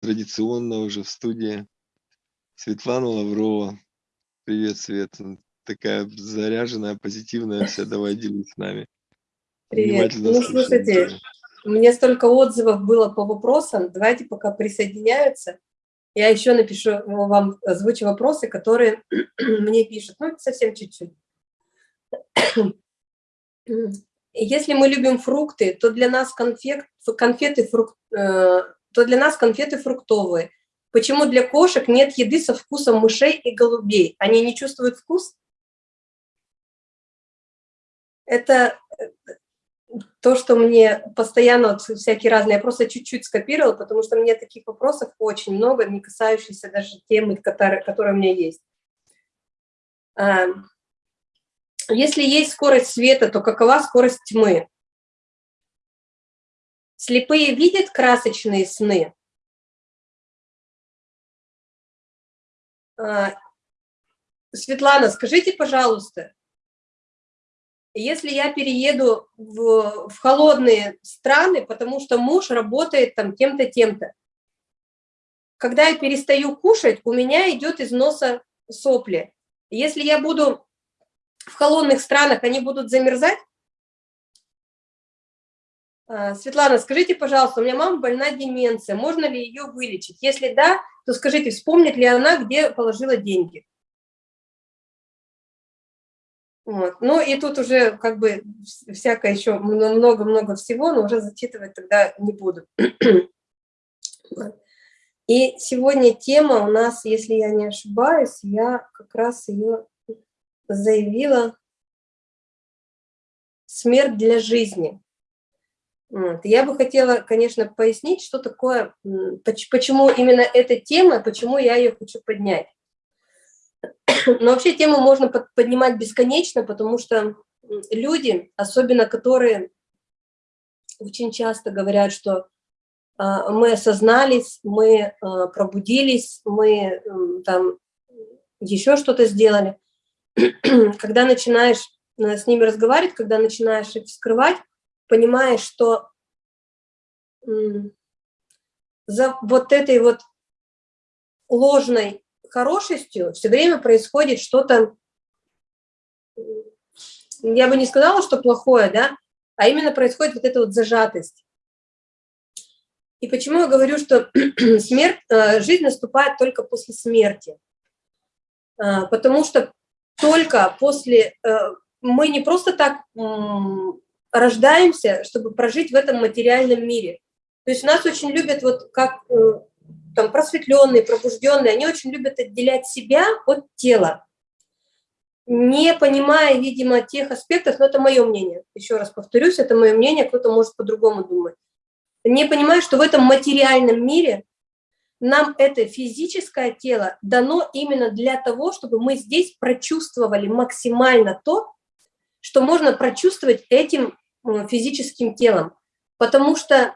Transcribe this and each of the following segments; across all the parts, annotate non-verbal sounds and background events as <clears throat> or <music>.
традиционно уже в студии Светлана Лаврова. Привет, Свет. Такая заряженная, позитивная вся. Давай делись с нами. Привет. Ну, слушайте, мне столько отзывов было по вопросам. Давайте пока присоединяются. Я еще напишу вам, озвучу вопросы, которые <clears throat> мне пишут. Ну, совсем чуть-чуть. Если мы любим фрукты, то для нас конфет, конфеты, фрук, э, то для нас конфеты фруктовые. Почему для кошек нет еды со вкусом мышей и голубей? Они не чувствуют вкус? Это э, то, что мне постоянно вот, всякие разные, я просто чуть-чуть скопировала, потому что мне таких вопросов очень много, не касающихся даже темы, которая, которая у меня есть. А, если есть скорость света, то какова скорость тьмы? Слепые видят красочные сны? А, Светлана, скажите, пожалуйста, если я перееду в, в холодные страны, потому что муж работает там тем-то, тем-то, когда я перестаю кушать, у меня идет из носа сопли. Если я буду в холодных странах, они будут замерзать? А, Светлана, скажите, пожалуйста, у меня мама больна деменция, можно ли ее вылечить? Если да, то скажите, вспомнит ли она, где положила деньги? Вот. Ну и тут уже как бы всякое еще много-много всего, но уже зачитывать тогда не буду. <clears throat> И сегодня тема у нас, если я не ошибаюсь, я как раз ее заявила «Смерть для жизни». Вот. Я бы хотела, конечно, пояснить, что такое, почему именно эта тема, почему я ее хочу поднять. <clears throat> Но вообще тему можно поднимать бесконечно, потому что люди, особенно которые очень часто говорят, что а, мы осознались, мы а, пробудились, мы там еще что-то сделали. <clears throat> Когда начинаешь э, с ними разговаривать, когда начинаешь их вскрывать, понимаешь, что за вот этой вот ложной хорошестью все время происходит что-то, я бы не сказала, что плохое, да, а именно происходит вот эта вот зажатость. И почему я говорю, что <clears throat> смерть, э, жизнь наступает только после смерти? А, потому что только после... Э, мы не просто так рождаемся, чтобы прожить в этом материальном мире. То есть нас очень любят, вот как э, там просветленные, пробужденные, они очень любят отделять себя от тела, не понимая, видимо, тех аспектов, но это мое мнение, еще раз повторюсь, это мое мнение, кто-то может по-другому думать, не понимая, что в этом материальном мире нам это физическое тело дано именно для того, чтобы мы здесь прочувствовали максимально то, что можно прочувствовать этим физическим телом. Потому что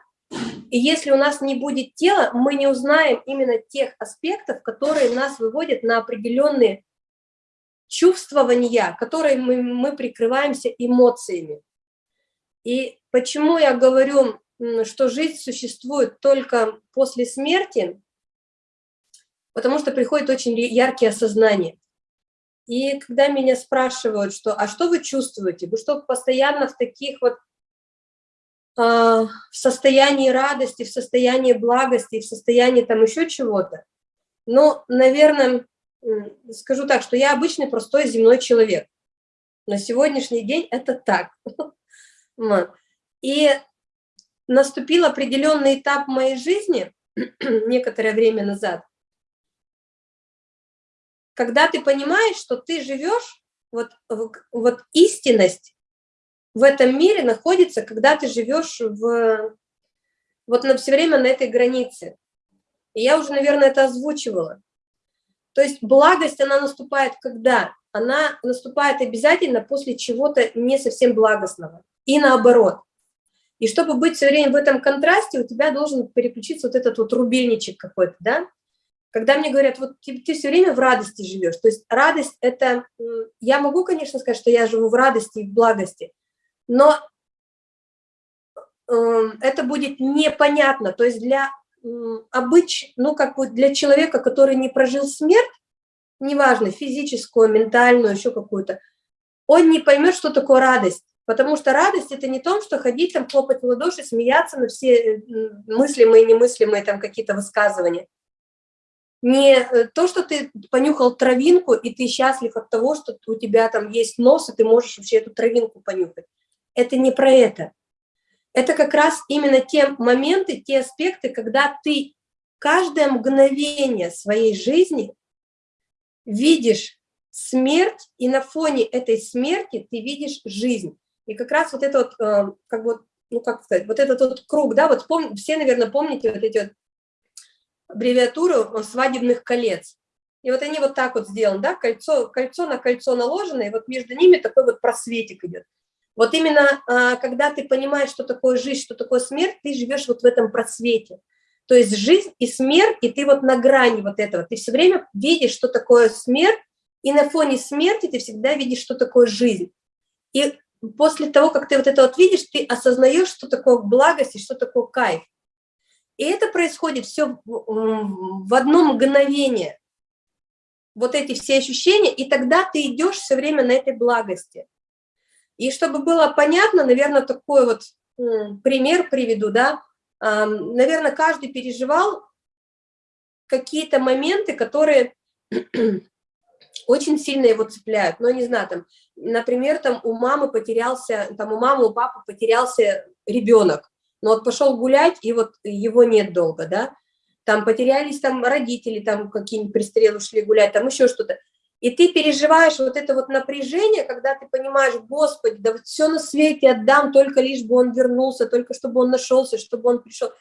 если у нас не будет тела, мы не узнаем именно тех аспектов, которые нас выводят на определенные чувствования, которые мы, мы прикрываемся эмоциями. И почему я говорю, что жизнь существует только после смерти, потому что приходит очень яркие осознания. И когда меня спрашивают, что, а что вы чувствуете? Вы что, постоянно в таких вот а, в состоянии радости, в состоянии благости, в состоянии там еще чего-то. Но, наверное, скажу так, что я обычный простой земной человек. На сегодняшний день это так. <laughs> И наступил определенный этап моей жизни, <clears throat> некоторое время назад, когда ты понимаешь, что ты живешь, вот, вот истинность в этом мире находится, когда ты живешь в, вот на все время на этой границе. И я уже, наверное, это озвучивала. То есть благость, она наступает когда? Она наступает обязательно после чего-то не совсем благостного. И наоборот. И чтобы быть все время в этом контрасте, у тебя должен переключиться вот этот вот рубильничек какой-то, да? Когда мне говорят, вот ты, ты все время в радости живешь, то есть радость – это… Я могу, конечно, сказать, что я живу в радости и в благости, но э, это будет непонятно. То есть для обыч, ну, как вот для человека, который не прожил смерть, неважно, физическую, ментальную, еще какую-то, он не поймет, что такое радость. Потому что радость – это не то, что ходить там, хлопать в ладоши, смеяться на все мыслимые и немыслимые там какие-то высказывания. Не э, то, что ты понюхал травинку, и ты счастлив от того, что у тебя там есть нос, и ты можешь вообще эту травинку понюхать. Это не про это. Это как раз именно те моменты, те аспекты, когда ты каждое мгновение своей жизни видишь смерть, и на фоне этой смерти ты видишь жизнь. И как раз вот это вот, э, как бы, ну как сказать, вот этот вот круг, да, вот пом все, наверное, помните вот эти вот аббревиатуру свадебных колец. И вот они вот так вот сделаны, да, кольцо, кольцо на кольцо наложено, и вот между ними такой вот просветик идет. Вот именно а, когда ты понимаешь, что такое жизнь, что такое смерть, ты живешь вот в этом просвете. То есть жизнь и смерть, и ты вот на грани вот этого. Ты все время видишь, что такое смерть, и на фоне смерти ты всегда видишь, что такое жизнь. И после того, как ты вот это вот видишь, ты осознаешь, что такое благость и что такое кайф. И это происходит все в одно мгновение. Вот эти все ощущения, и тогда ты идешь все время на этой благости. И чтобы было понятно, наверное, такой вот пример приведу, да, наверное, каждый переживал какие-то моменты, которые <clears throat> очень сильно его цепляют. Но не знаю, там, например, там у мамы потерялся, там у мамы, у папы потерялся ребенок, но вот пошел гулять, и вот его нет долго, да, там потерялись там родители, там какие-нибудь пристрелы шли гулять, там еще что-то. И ты переживаешь вот это вот напряжение, когда ты понимаешь, Господи, да вот все на свете отдам, только лишь бы он вернулся, только чтобы он нашелся, чтобы он пришел.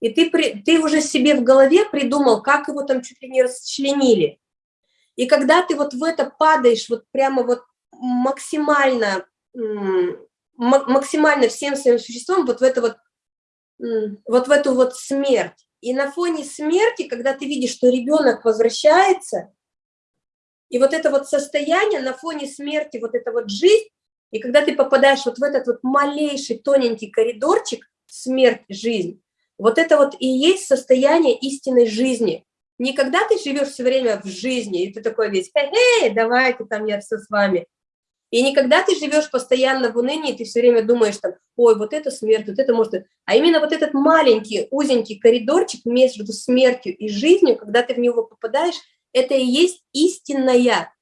И ты, ты уже себе в голове придумал, как его там чуть ли не расчленили. И когда ты вот в это падаешь, вот прямо вот максимально, максимально всем своим существом, вот в это вот вот в эту вот смерть. И на фоне смерти, когда ты видишь, что ребенок возвращается, и вот это вот состояние на фоне смерти, вот эта вот жизнь, и когда ты попадаешь вот в этот вот малейший тоненький коридорчик, смерть, жизнь, вот это вот и есть состояние истинной жизни. Не когда ты живешь все время в жизни, и ты такой весь, хе-хе, давайте там я все с вами, и никогда ты живешь постоянно в унынии, ты все время думаешь там, ой, вот это смерть, вот это может... А именно вот этот маленький, узенький коридорчик между смертью и жизнью, когда ты в него попадаешь, это и есть истинная,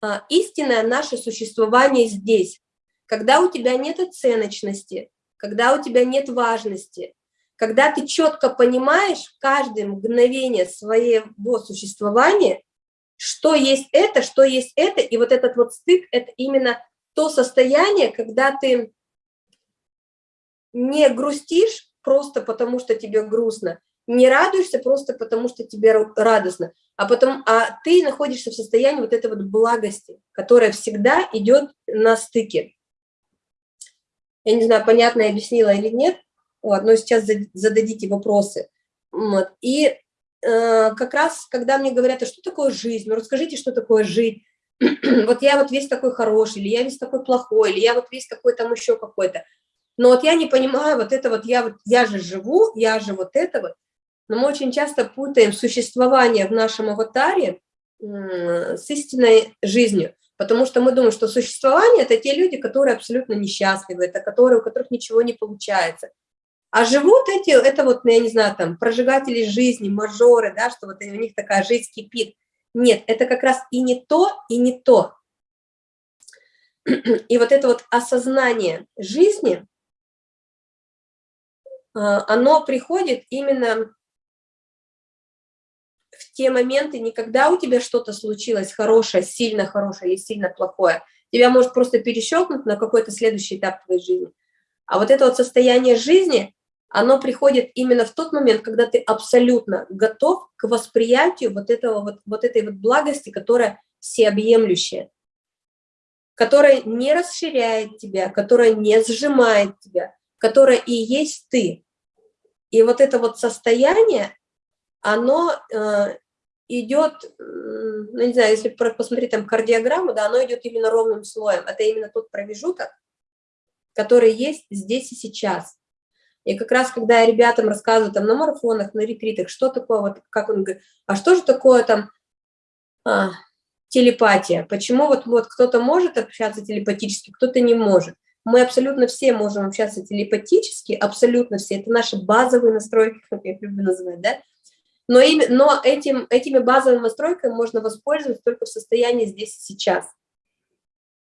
а, истинное наше существование здесь. Когда у тебя нет оценочности, когда у тебя нет важности, когда ты четко понимаешь каждое мгновение своего существования, что есть это, что есть это, и вот этот вот стык – это именно то состояние, когда ты не грустишь просто потому, что тебе грустно, не радуешься просто потому, что тебе радостно, а, потом, а ты находишься в состоянии вот этой вот благости, которая всегда идет на стыке. Я не знаю, понятно я объяснила или нет, вот, но сейчас зададите вопросы. Вот. И как раз, когда мне говорят, а что такое жизнь, ну расскажите, что такое жить, <clears throat> вот я вот весь такой хороший, или я весь такой плохой, или я вот весь такой там еще какой-то, но вот я не понимаю, вот это вот я, вот, я же живу, я же вот это вот, но мы очень часто путаем существование в нашем аватаре с истинной жизнью, потому что мы думаем, что существование – это те люди, которые абсолютно несчастливы, это которые, у которых ничего не получается, а живут эти, это вот, я не знаю, там, прожигатели жизни, мажоры, да, что вот у них такая жизнь кипит. Нет, это как раз и не то, и не то. И вот это вот осознание жизни, а, оно приходит именно в те моменты, не когда у тебя что-то случилось хорошее, сильно хорошее или сильно плохое, тебя может просто перещелкнуть на какой-то следующий этап твоей жизни. А вот это вот состояние жизни, оно приходит именно в тот момент, когда ты абсолютно готов к восприятию вот, этого, вот, вот этой вот благости, которая всеобъемлющая, которая не расширяет тебя, которая не сжимает тебя, которая и есть ты. И вот это вот состояние, оно э, идет, ну, не знаю, если посмотреть там кардиограмму, да, оно идет именно ровным слоем. Это именно тот промежуток, который есть здесь и сейчас. И как раз, когда я ребятам рассказываю там на марафонах, на ретритах, что такое, вот как он говорит, а что же такое там а, телепатия? Почему вот, вот кто-то может общаться телепатически, кто-то не может? Мы абсолютно все можем общаться телепатически, абсолютно все. Это наши базовые настройки, <laughs> как я люблю называть, да? Но, им, но этим, этими базовыми настройками можно воспользоваться только в состоянии здесь и сейчас.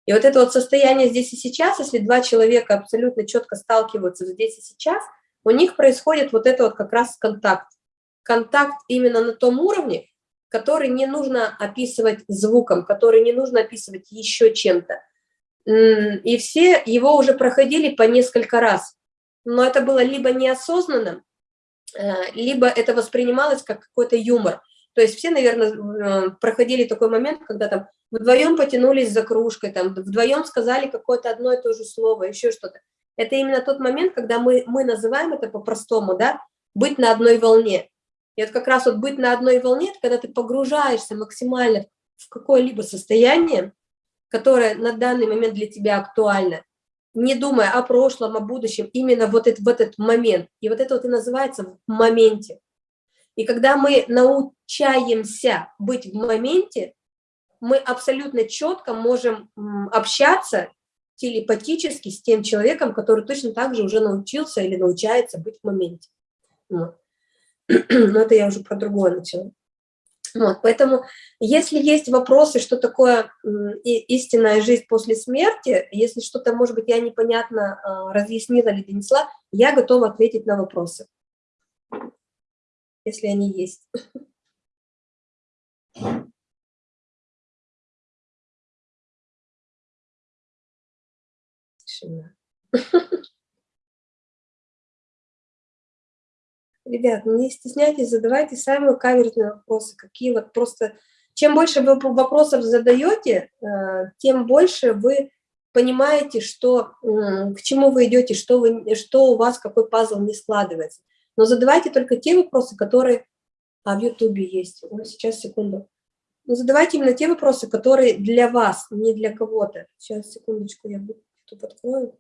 И вот это вот состояние здесь и сейчас, если два человека абсолютно четко сталкиваются здесь и сейчас, у них происходит вот это вот как раз контакт. Контакт именно на том уровне, который не нужно описывать звуком, который не нужно описывать еще чем-то. И все его уже проходили по несколько раз. Но это было либо неосознанным, Э, либо это воспринималось как какой-то юмор. То есть все, наверное, э, проходили такой момент, когда там вдвоем потянулись за кружкой, там вдвоем сказали какое-то одно и то же слово, еще что-то. Это именно тот момент, когда мы, мы называем это по-простому, да, быть на одной волне. И вот как раз вот быть на одной волне, это когда ты погружаешься максимально в какое-либо состояние, которое на данный момент для тебя актуально, не думая о прошлом, о будущем, именно вот это, в этот момент. И вот это вот и называется в моменте. И когда мы научаемся быть в моменте, мы абсолютно четко можем общаться телепатически с тем человеком, который точно так же уже научился или научается быть в моменте. <clears throat> Но это я уже про другое начала. Вот, поэтому, если есть вопросы, что такое истинная жизнь после смерти, если что-то, может быть, я непонятно а, разъяснила или донесла, я готова ответить на вопросы, если они есть. Тишина. Ребят, не стесняйтесь, задавайте самые каверзные вопросы, какие вот просто... Чем больше вы вопросов задаете, э, тем больше вы понимаете, что, к чему вы идете, что, вы, что у вас, какой пазл не складывается. Но задавайте только те вопросы, которые... А, в Ютубе есть. Ой, сейчас, секунду. Но задавайте именно те вопросы, которые для вас, не для кого-то. Сейчас, секундочку, я YouTube открою.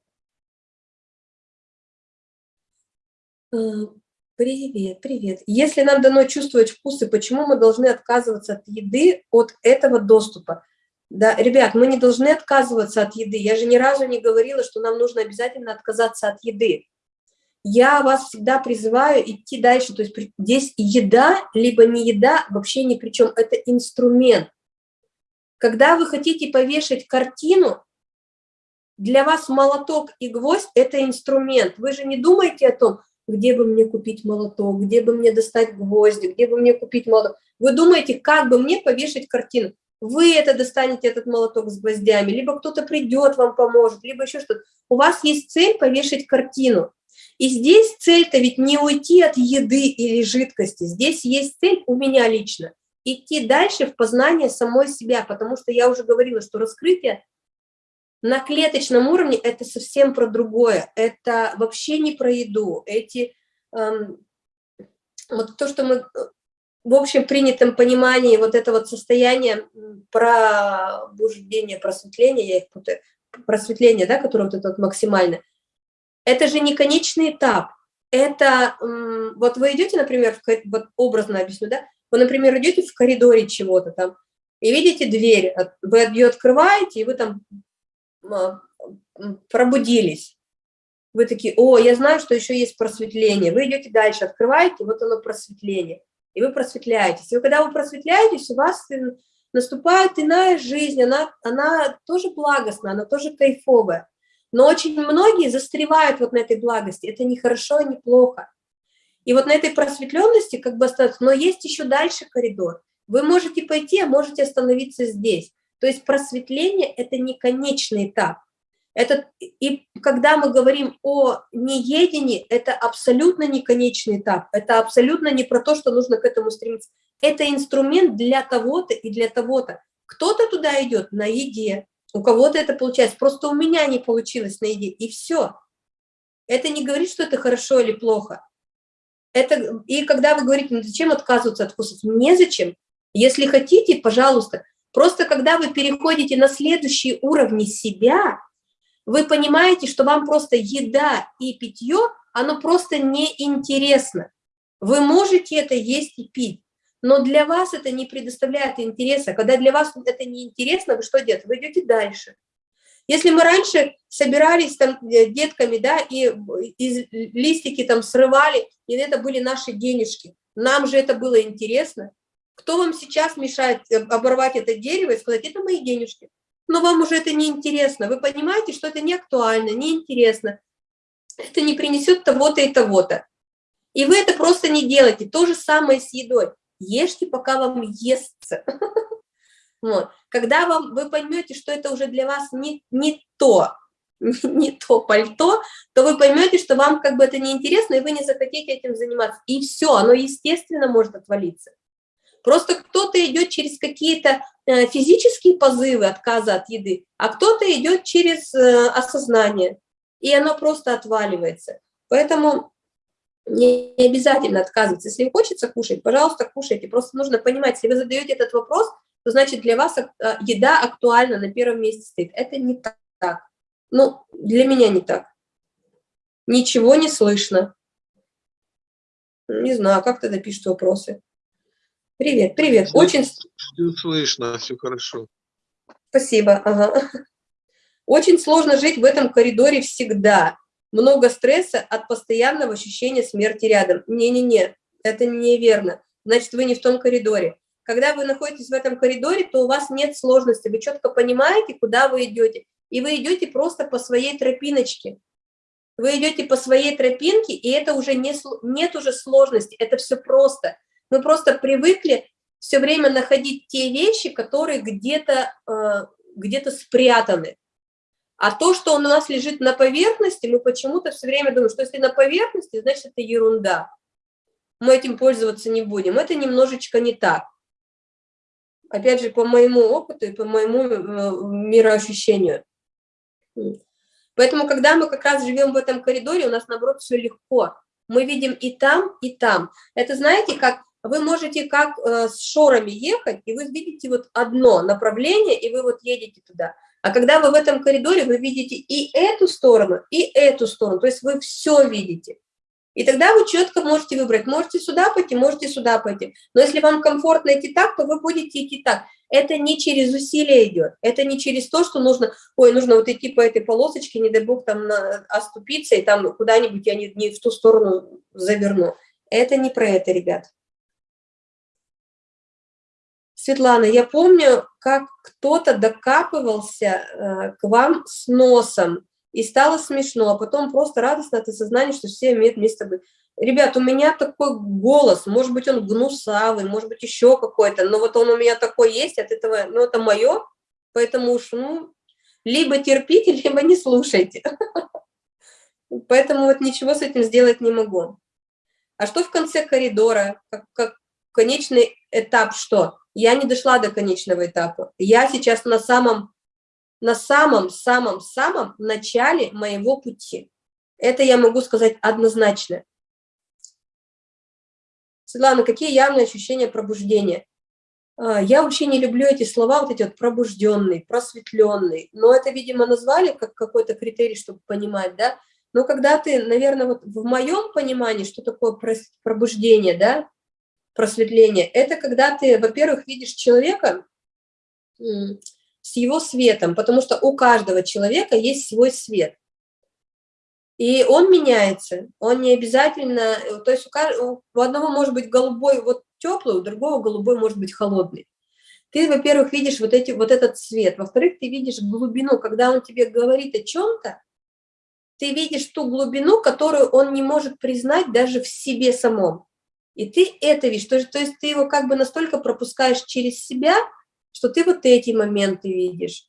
Э, Привет, привет. Если нам дано чувствовать вкусы, почему мы должны отказываться от еды, от этого доступа? Да, ребят, мы не должны отказываться от еды. Я же ни разу не говорила, что нам нужно обязательно отказаться от еды. Я вас всегда призываю идти дальше. То есть здесь еда, либо не еда, вообще ни при чем. Это инструмент. Когда вы хотите повешать картину, для вас молоток и гвоздь – это инструмент. Вы же не думаете о том, где бы мне купить молоток, где бы мне достать гвозди, где бы мне купить молоток. Вы думаете, как бы мне повешать картину? Вы это достанете, этот молоток с гвоздями, либо кто-то придет, вам поможет, либо еще что-то. У вас есть цель повешать картину. И здесь цель-то ведь не уйти от еды или жидкости. Здесь есть цель у меня лично. Идти дальше в познание самой себя, потому что я уже говорила, что раскрытие на клеточном уровне это совсем про другое. Это вообще не про еду. Эти, эм, вот то, что мы э, в общем принятом понимании вот это вот состояние пробуждения, просветления, я их путаю, просветление, да, которое вот это вот максимально, это же не конечный этап. Это, вот вы идете, например, в, вот образно объясню, да, вы, например, идете в коридоре чего-то там, и видите дверь, вы ее открываете, и вы там пробудились. Вы такие, о, я знаю, что еще есть просветление. Вы идете дальше, открываете, вот оно просветление. И вы просветляетесь. И когда вы просветляетесь, у вас наступает иная жизнь, она, она тоже благостная, она тоже кайфовая. Но очень многие застревают вот на этой благости. Это не хорошо, не плохо. И вот на этой просветленности как бы остаться. Но есть еще дальше коридор. Вы можете пойти, а можете остановиться здесь. То есть просветление – это не конечный этап. Это, и когда мы говорим о неедении, это абсолютно не конечный этап, это абсолютно не про то, что нужно к этому стремиться. Это инструмент для того-то и для того-то. Кто-то туда идет на еде, у кого-то это получается, просто у меня не получилось на еде, и все. Это не говорит, что это хорошо или плохо. Это, и когда вы говорите, ну зачем отказываться от вкусов? Незачем. Если хотите, пожалуйста, Просто когда вы переходите на следующие уровни себя, вы понимаете, что вам просто еда и питье оно просто неинтересно. Вы можете это есть и пить, но для вас это не предоставляет интереса. Когда для вас это не интересно, вы что делаете? Вы идете дальше. Если мы раньше собирались там э, детками, да, и из листики там срывали, и это были наши денежки, нам же это было интересно. Кто вам сейчас мешает э, оборвать это дерево и сказать, это мои денежки? Но вам уже это не интересно. Вы понимаете, что это не актуально, не интересно. Это не принесет того-то и того-то. И вы это просто не делаете. То же самое с едой. Ешьте, пока вам естся. <laughs> Вот. Когда вам, вы поймете, что это уже для вас не, не то, <laughs> не то пальто, то вы поймете, что вам как бы это неинтересно, и вы не захотите этим заниматься. И все, оно естественно может отвалиться. Просто кто-то идет через какие-то э, физические позывы отказа от еды, а кто-то идет через э, осознание, и оно просто отваливается. Поэтому не обязательно отказываться. Если хочется кушать, пожалуйста, кушайте. Просто нужно понимать, если вы задаете этот вопрос, то значит для вас э, еда актуальна, на первом месте стоит. Это не так. Ну, для меня не так. Ничего не слышно. Не знаю, как тогда пишут вопросы. Привет, привет. Все, Очень... все слышно, все хорошо. Спасибо. Ага. <laughs> Очень сложно жить в этом коридоре всегда. Много стресса от постоянного ощущения смерти рядом. Не-не-не, это неверно. Значит, вы не в том коридоре. Когда вы находитесь в этом коридоре, то у вас нет сложности, вы четко понимаете, куда вы идете. И вы идете просто по своей тропиночке. Вы идете по своей тропинке, и это уже не, нет уже сложности, это все просто. Мы просто привыкли все время находить те вещи, которые где-то э, где, -то, спрятаны. А то, что у нас лежит на поверхности, мы почему-то все время думаем, что если на поверхности, значит, это ерунда. Мы этим пользоваться не будем. Это немножечко не так. Опять же, по моему опыту и по моему э, мироощущению. Поэтому, когда мы как раз живем в этом коридоре, у нас, наоборот, все легко. Мы видим и там, и там. Это, знаете, как вы можете как э, с шорами ехать, и вы видите вот одно направление, и вы вот едете туда. А когда вы в этом коридоре, вы видите и эту сторону, и эту сторону, то есть вы все видите. И тогда вы четко можете выбрать, можете сюда пойти, можете сюда пойти. Но если вам комфортно идти так, то вы будете идти так. Это не через усилие идет, это не через то, что нужно, ой, нужно вот идти по этой полосочке, не дай бог там на, оступиться, и там куда-нибудь я не, не в ту сторону заверну. Это не про это, ребят. Светлана, я помню, как кто-то докапывался э, к вам с носом, и стало смешно, а потом просто радостно от осознания, что все имеют место быть. Ребят, у меня такой голос, может быть, он гнусавый, может быть, еще какой-то, но вот он у меня такой есть, от этого, ну, это мое, поэтому уж, ну, либо терпите, <laughs> либо не слушайте. <laughs> Поэтому вот ничего с этим сделать не могу. А что в конце коридора? Как, конечный этап что? Я не дошла до конечного этапа. Я сейчас на самом, на самом-самом-самом начале моего пути. Это я могу сказать однозначно. Светлана, какие явные ощущения пробуждения? А, я вообще не люблю эти слова, вот эти вот пробужденный, просветленный, но это, видимо, назвали как какой-то критерий, чтобы понимать, да, но когда ты, наверное, вот в моем понимании, что такое пробуждение, да, просветление, это когда ты, во-первых, видишь человека с его светом, потому что у каждого человека есть свой свет. И он меняется, он не обязательно, то есть у, каждого, у одного может быть голубой вот теплый, у другого голубой может быть холодный. Ты, во-первых, видишь вот, эти, вот этот цвет, во-вторых, ты видишь глубину, когда он тебе говорит о чем-то, ты видишь ту глубину, которую он не может признать даже в себе самом. И ты это видишь, то, то есть ты его как бы настолько пропускаешь через себя, что ты вот эти моменты видишь.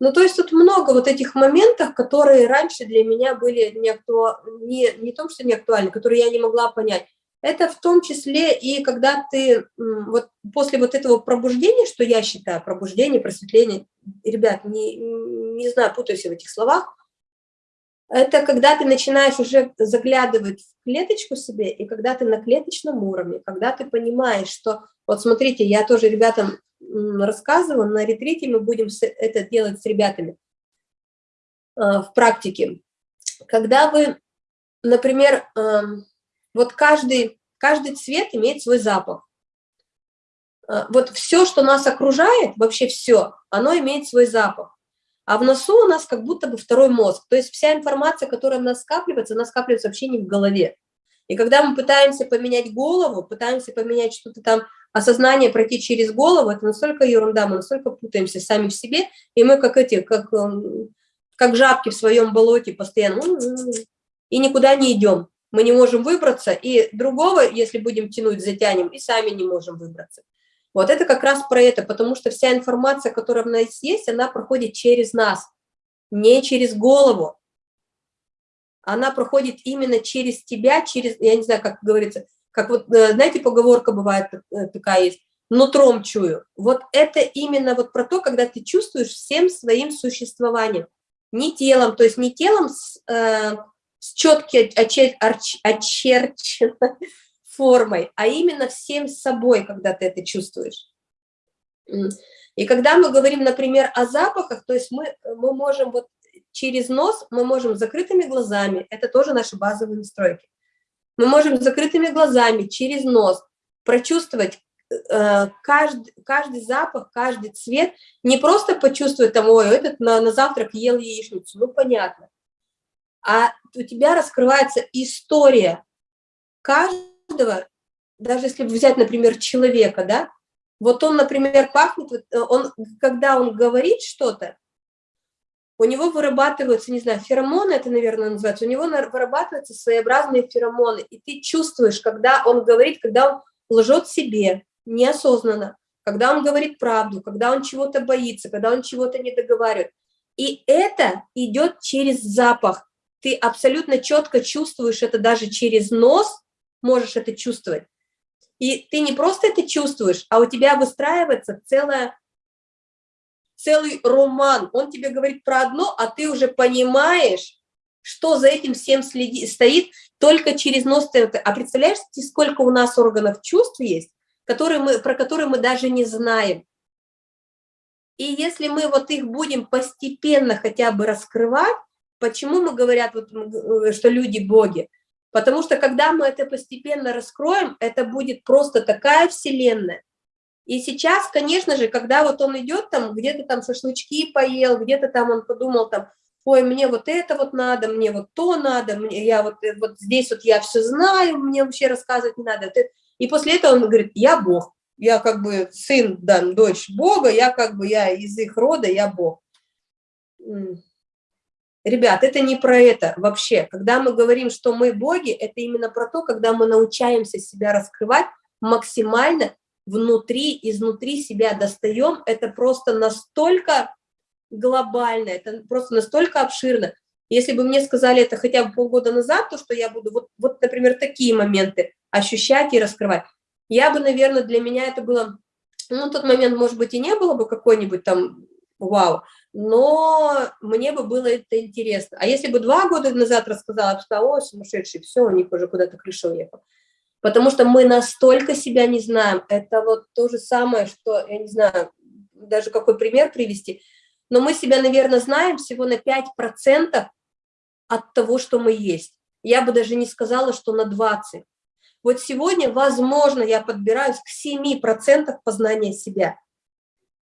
Ну, то есть тут много вот этих моментов, которые раньше для меня были не, актуа... не, не том, что не актуальны, которые я не могла понять. Это в том числе и когда ты вот после вот этого пробуждения, что я считаю, пробуждение, просветление, ребят, не, не знаю, путаюсь в этих словах, это когда ты начинаешь уже заглядывать в клеточку себе, и когда ты на клеточном уровне, когда ты понимаешь, что, вот смотрите, я тоже ребятам рассказываю, на ретрите мы будем это делать с ребятами э, в практике. Когда вы например, вот каждый, каждый цвет имеет свой запах. Э, вот все, что нас окружает, вообще все, оно имеет свой запах. А в носу у нас как будто бы второй мозг. То есть вся информация, которая у нас скапливается, она скапливается вообще не в голове. И когда мы пытаемся поменять голову, пытаемся поменять что-то там, осознание пройти через голову, это настолько ерунда, мы настолько путаемся сами в себе, и мы как эти, как, эм, как жабки в своем болоте постоянно, и никуда не идем. Мы не можем выбраться, и другого, если будем тянуть, затянем, и сами не можем выбраться. Вот это как раз про это, потому что вся информация, которая у нас есть, она проходит через нас, не через голову. Она проходит именно через тебя, через, я не знаю, как говорится, как вот, э, знаете, поговорка бывает э, такая есть, нутром чую. Вот это именно вот про то, когда ты чувствуешь всем своим существованием, не телом, то есть не телом с, э, с четкой очер, очерченной <laughs> формой, а именно всем собой, когда ты это чувствуешь. И когда мы говорим, например, о запахах, то есть мы, мы можем вот через нос, мы можем закрытыми глазами, это тоже наши базовые настройки, мы можем закрытыми глазами через нос прочувствовать э, каждый, каждый запах, каждый цвет, не просто почувствовать там, ой, этот на, на завтрак ел яичницу, ну понятно, а у тебя раскрывается история. Каждого каждого, даже если взять, например, человека, да, вот он, например, пахнет, э, он, когда он говорит что-то, у него вырабатываются, не знаю, феромоны, это, наверное, называется, у него вырабатываются своеобразные феромоны, и ты чувствуешь, когда он говорит, когда он лжет себе неосознанно, когда он говорит правду, когда он чего-то боится, когда он чего-то не договаривает. И это идет через запах. Ты абсолютно четко чувствуешь это даже через нос, можешь это чувствовать. И ты не просто это чувствуешь, а у тебя выстраивается целая, целый роман. Он тебе говорит про одно, а ты уже понимаешь, что за этим всем следи, стоит только через нос. А представляешь, сколько у нас органов чувств есть, которые мы, про которые мы даже не знаем. И если мы вот их будем постепенно хотя бы раскрывать, почему мы говорят, вот, э, что люди боги? Потому что когда мы это постепенно раскроем, это будет просто такая вселенная. И сейчас, конечно же, когда вот он идет там, где-то там шашлычки поел, где-то там он подумал там, ой, мне вот это вот надо, мне вот то надо, мне, я вот, э, вот здесь вот я все знаю, мне вообще рассказывать не надо. И после этого он говорит, я Бог, я как бы сын, да, дочь Бога, я как бы, я из их рода, я Бог. Ребят, это не про это вообще. Когда мы говорим, что мы боги, это именно про то, когда мы научаемся себя раскрывать максимально внутри, изнутри себя достаем. Это просто настолько глобально, это просто настолько обширно. Если бы мне сказали это хотя бы полгода назад, то что я буду вот, вот например, такие моменты ощущать и раскрывать, я бы, наверное, для меня это было, ну, тот момент, может быть, и не было бы какой-нибудь там вау, но мне бы было это интересно. А если бы два года назад рассказала, что о, сумасшедший, все, у них уже куда-то крыша уехала. Потому что мы настолько себя не знаем. Это вот то же самое, что, я не знаю, даже какой пример привести, но мы себя, наверное, знаем всего на 5% от того, что мы есть. Я бы даже не сказала, что на 20%. Вот сегодня, возможно, я подбираюсь к 7% познания себя.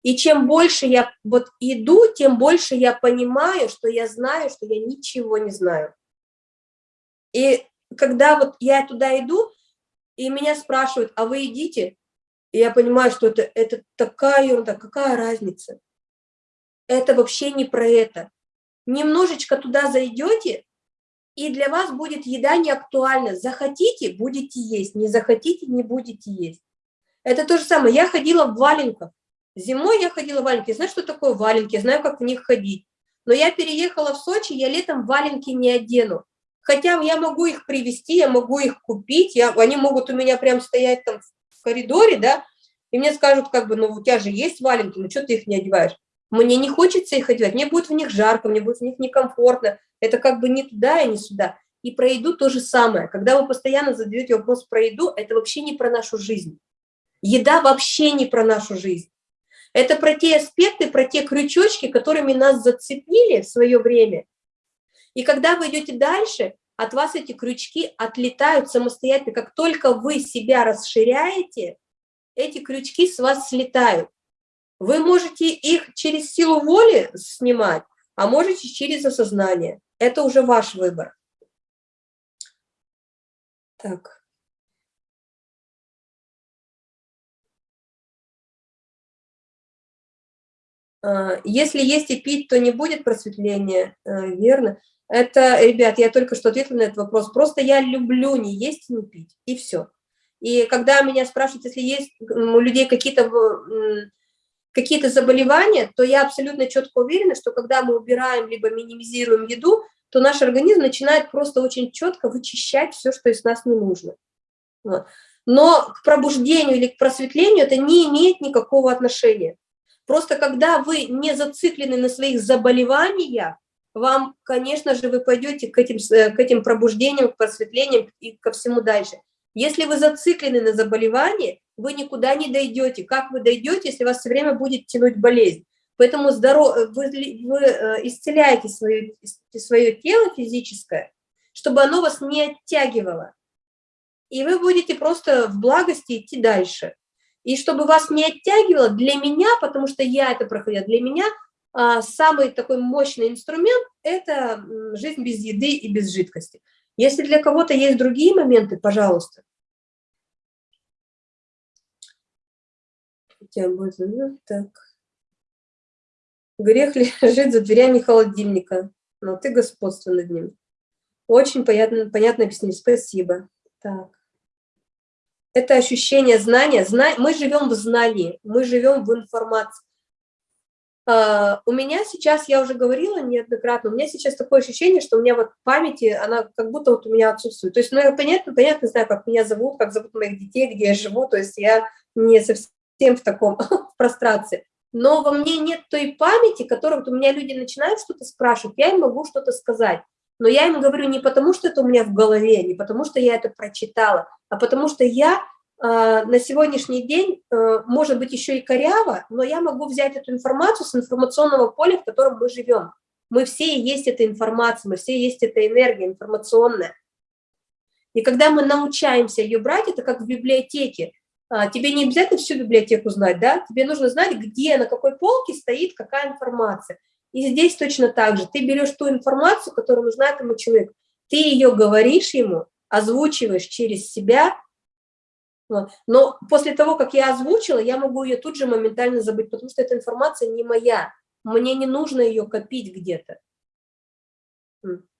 И чем больше я вот иду, тем больше я понимаю, что я знаю, что я ничего не знаю. И когда вот я туда иду, и меня спрашивают, а вы идите? И я понимаю, что это, это такая ерунда, какая разница? Это вообще не про это. Немножечко туда зайдете, и для вас будет еда не актуальна. Захотите – будете есть, не захотите – не будете есть. Это то же самое. Я ходила в валенках. Зимой я ходила в валенки. Знаешь, что такое валенки? Знаю, как в них ходить. Но я переехала в Сочи, я летом валенки не одену. Хотя я могу их привезти, я могу их купить, я, они могут у меня прям стоять там в коридоре, да, и мне скажут, как бы, ну, у тебя же есть валенки, ну, что ты их не одеваешь? Мне не хочется их одевать, мне будет в них жарко, мне будет в них некомфортно, это как бы не туда и не сюда. И про еду то же самое. Когда вы постоянно задаете вопрос про еду, это вообще не про нашу жизнь. Еда вообще не про нашу жизнь. Это про те аспекты, про те крючочки, которыми нас зацепили в свое время. И когда вы идете дальше, от вас эти крючки отлетают самостоятельно. Как только вы себя расширяете, эти крючки с вас слетают. Вы можете их через силу воли снимать, а можете через осознание. Это уже ваш выбор. Так. Если есть и пить, то не будет просветления, э, верно? Это, ребят, я только что ответила на этот вопрос. Просто я люблю не есть и не пить, и все. И когда меня спрашивают, если есть у людей какие-то какие-то заболевания, то я абсолютно четко уверена, что когда мы убираем либо минимизируем еду, то наш организм начинает просто очень четко вычищать все, что из нас не нужно. Но к пробуждению или к просветлению это не имеет никакого отношения. Просто когда вы не зациклены на своих заболеваниях, вам, конечно же, вы пойдете к этим, э, к этим пробуждениям, к просветлениям и ко всему дальше. Если вы зациклены на заболевании, вы никуда не дойдете. Как вы дойдете, если вас все время будет тянуть болезнь? Поэтому здоров... вы, вы э, исцеляете свое, свое тело физическое, чтобы оно вас не оттягивало. И вы будете просто в благости идти дальше. И чтобы вас не оттягивало, для меня, потому что я это проходила, для меня а, самый такой мощный инструмент – это жизнь без еды и без жидкости. Если для кого-то есть другие моменты, пожалуйста. Так. Грех лежит <laughs> за дверями холодильника, но ты господство над ним. Очень понятно, понятно объяснить. Спасибо. Так это ощущение знания. Зна... Мы живем в знании, мы живем в информации. Uh, у меня сейчас, я уже говорила неоднократно, у меня сейчас такое ощущение, что у меня вот памяти, она как будто вот у меня отсутствует. То есть, ну, я понятно, понятно знаю, как меня зовут, как зовут моих детей, где я живу, то есть я не совсем в таком <laughs> прострации. Но во мне нет той памяти, которую вот у меня люди начинают что-то спрашивать, я им могу что-то сказать. Но я им говорю не потому, что это у меня в голове, не потому, что я это прочитала, а потому что я э, на сегодняшний день, э, может быть, еще и коряво, но я могу взять эту информацию с информационного поля, в котором мы живем. Мы все есть эта информация, мы все есть эта энергия информационная. И когда мы научаемся ее брать, это как в библиотеке. А, тебе не обязательно всю библиотеку знать, да? Тебе нужно знать, где, на какой полке стоит какая информация. И здесь точно так же. Ты берешь ту информацию, которая нужна этому человеку, ты ее говоришь ему, озвучиваешь через себя, но после того, как я озвучила, я могу ее тут же моментально забыть, потому что эта информация не моя. Мне не нужно ее копить где-то.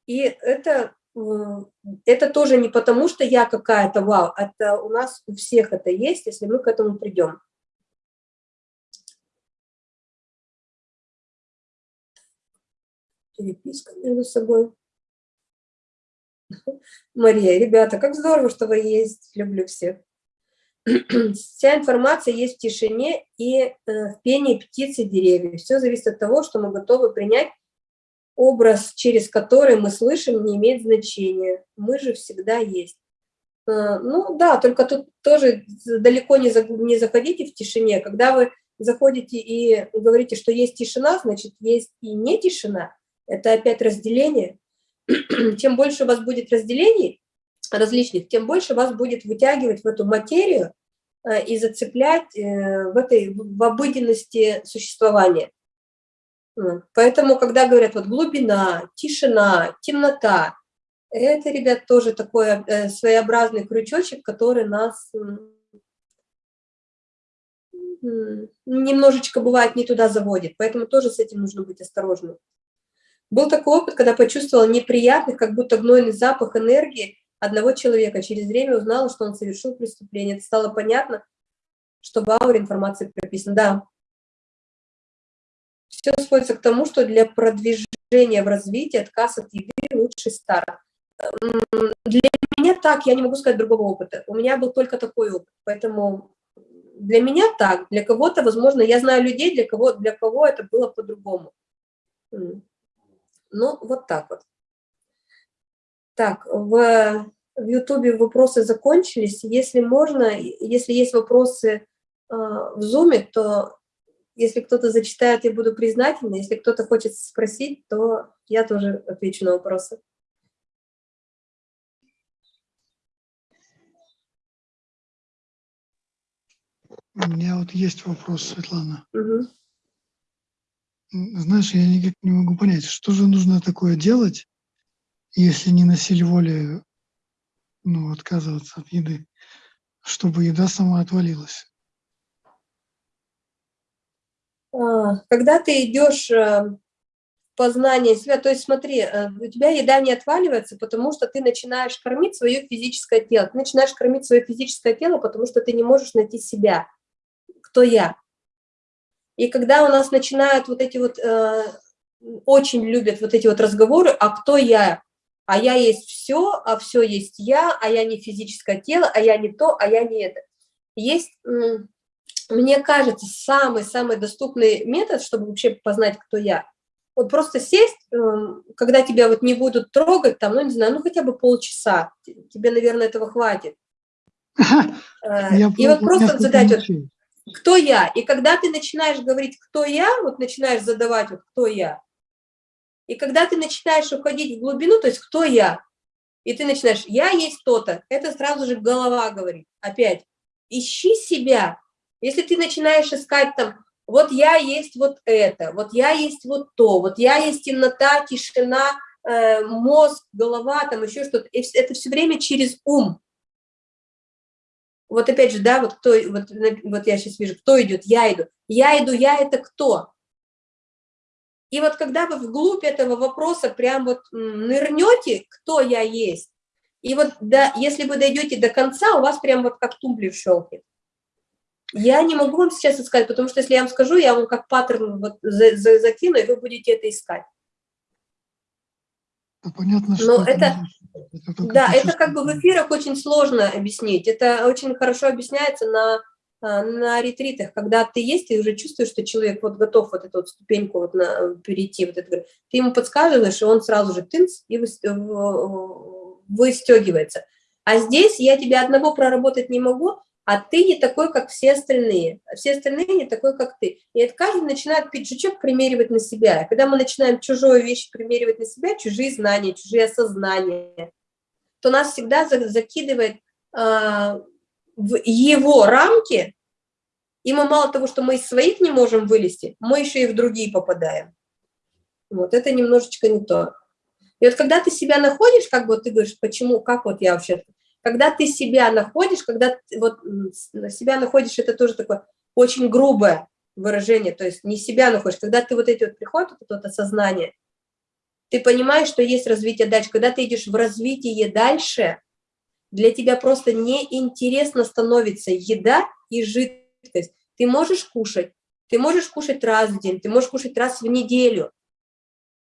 И это, это тоже не потому, что я какая-то вау, это у нас у всех это есть, если мы к этому придем. Переписка между собой. <laughs> Мария, ребята, как здорово, что вы есть, люблю всех. <clears throat> Вся информация есть в тишине и э, в пении птиц и деревьев. Все зависит от того, что мы готовы принять. Образ, через который мы слышим, не имеет значения. Мы же всегда есть. Э, ну да, только тут тоже далеко не, за, не заходите в тишине. Когда вы заходите и говорите, что есть тишина, значит, есть и не тишина это опять разделение. <clears throat> Чем больше у вас будет разделений различных, тем больше вас будет вытягивать в эту материю э, и зацеплять э, в этой в обыденности существования. Поэтому, когда говорят вот глубина, тишина, темнота, это, ребят, тоже такой э, своеобразный крючочек, который нас немножечко бывает не туда заводит. Поэтому тоже с этим нужно быть осторожным. Был такой опыт, когда почувствовала неприятный, как будто гнойный запах энергии одного человека. Через время узнала, что он совершил преступление. Это стало понятно, что в ауре информация прописана. Да. Все сводится к тому, что для продвижения в развитии отказ от еды – лучший старт. Для меня так, я не могу сказать другого опыта. У меня был только такой опыт, поэтому для меня так, для кого-то, возможно, я знаю людей, для кого, для кого это было по-другому. Ну, вот так вот. Так, в, в YouTube вопросы закончились. Если можно, если есть вопросы э, в Zoom, то если кто-то зачитает, я буду признательна. Если кто-то хочет спросить, то я тоже отвечу на вопросы. У меня вот есть вопрос, Светлана. Угу. Знаешь, я никак не могу понять, что же нужно такое делать, если не на силе воли ну, отказываться от еды, чтобы еда сама отвалилась. А, Когда ты идешь э, познание себя, то есть смотри, э, у тебя еда не отваливается, потому что ты начинаешь кормить свое физическое тело. Ты начинаешь кормить свое физическое тело, потому что ты не можешь найти себя. Кто я? И когда у нас начинают вот эти вот, э, очень любят вот эти вот разговоры, а кто я? А я есть все, а все есть я, а я не физическое тело, а я не то, а я не это. Есть, мне кажется, самый-самый доступный метод, чтобы вообще познать, кто я. Вот просто сесть, эм, когда тебя вот не будут трогать, там, ну, не знаю, ну, хотя бы полчаса. Тебе, наверное, этого хватит. Э, Я И вот просто задать, вот. Кто я? И когда ты начинаешь говорить, кто я, вот начинаешь задавать, вот, кто я, и когда ты начинаешь уходить в глубину, то есть кто я, и ты начинаешь, я есть кто-то, это сразу же голова говорит, опять, ищи себя. Если ты начинаешь искать там, вот я есть вот это, вот я есть вот то, вот я есть темнота, тишина, э, мозг, голова, там еще что-то, это все время через ум. Вот опять же, да, вот кто, вот, вот я сейчас вижу, кто идет, я иду. Я иду, я это кто? И вот когда вы вглубь этого вопроса прям вот нырнете, кто я есть, и вот да, если вы дойдете до конца, у вас прям вот как тумблер щелкнет. Я не могу вам сейчас искать, потому что если я вам скажу, я вам как паттерн вот за- закину, и вы будете это искать. Ну, Понятно, что Но это- это только Да, это как бы в эфирах очень сложно объяснить. Это очень хорошо объясняется на, а, на ретритах, когда ты есть, и уже чувствуешь, что человек вот готов вот эту вот ступеньку вот на, перейти. Вот это, ты ему подсказываешь, и он сразу же тынц и в- выстегивается. А здесь я тебя одного проработать не могу, а ты не такой, как все остальные. А Все остальные не такой, как ты. И это каждый начинает пиджачок примеривать на себя. И когда мы начинаем чужую вещь примеривать на себя, чужие знания, чужие осознания, то нас всегда за- закидывает а, в его рамки, и мы мало того, что мы из своих не можем вылезти, мы еще и в другие попадаем. Вот это немножечко не то. И вот когда ты себя находишь, как вот ты говоришь, почему, как вот я вообще, когда ты себя находишь, когда вот себя находишь, это тоже такое очень грубое выражение, то есть не себя находишь, когда ты вот эти вот приходит вот это вот осознание, ты понимаешь, что есть развитие дальше. Когда ты идешь в развитие дальше, для тебя просто неинтересно становится еда и жидкость. Ты можешь кушать, ты можешь кушать раз в день, ты можешь кушать раз в неделю,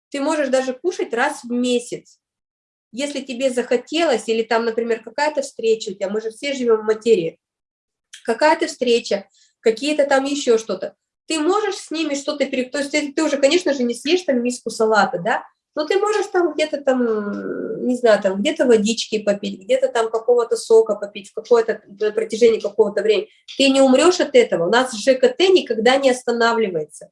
ты можешь даже кушать раз в месяц. Если тебе захотелось, или там, например, какая-то встреча у тебя, мы же все живем в материи, какая-то встреча, какие-то там еще что-то, ты можешь с ними что-то перек... То есть ты, уже, конечно же, не съешь там миску салата, да, но ты можешь там где-то там, не знаю, там где-то водички попить, где-то там какого-то сока попить в какое-то протяжении какого-то времени. Ты не умрешь от этого. У нас ЖКТ никогда не останавливается.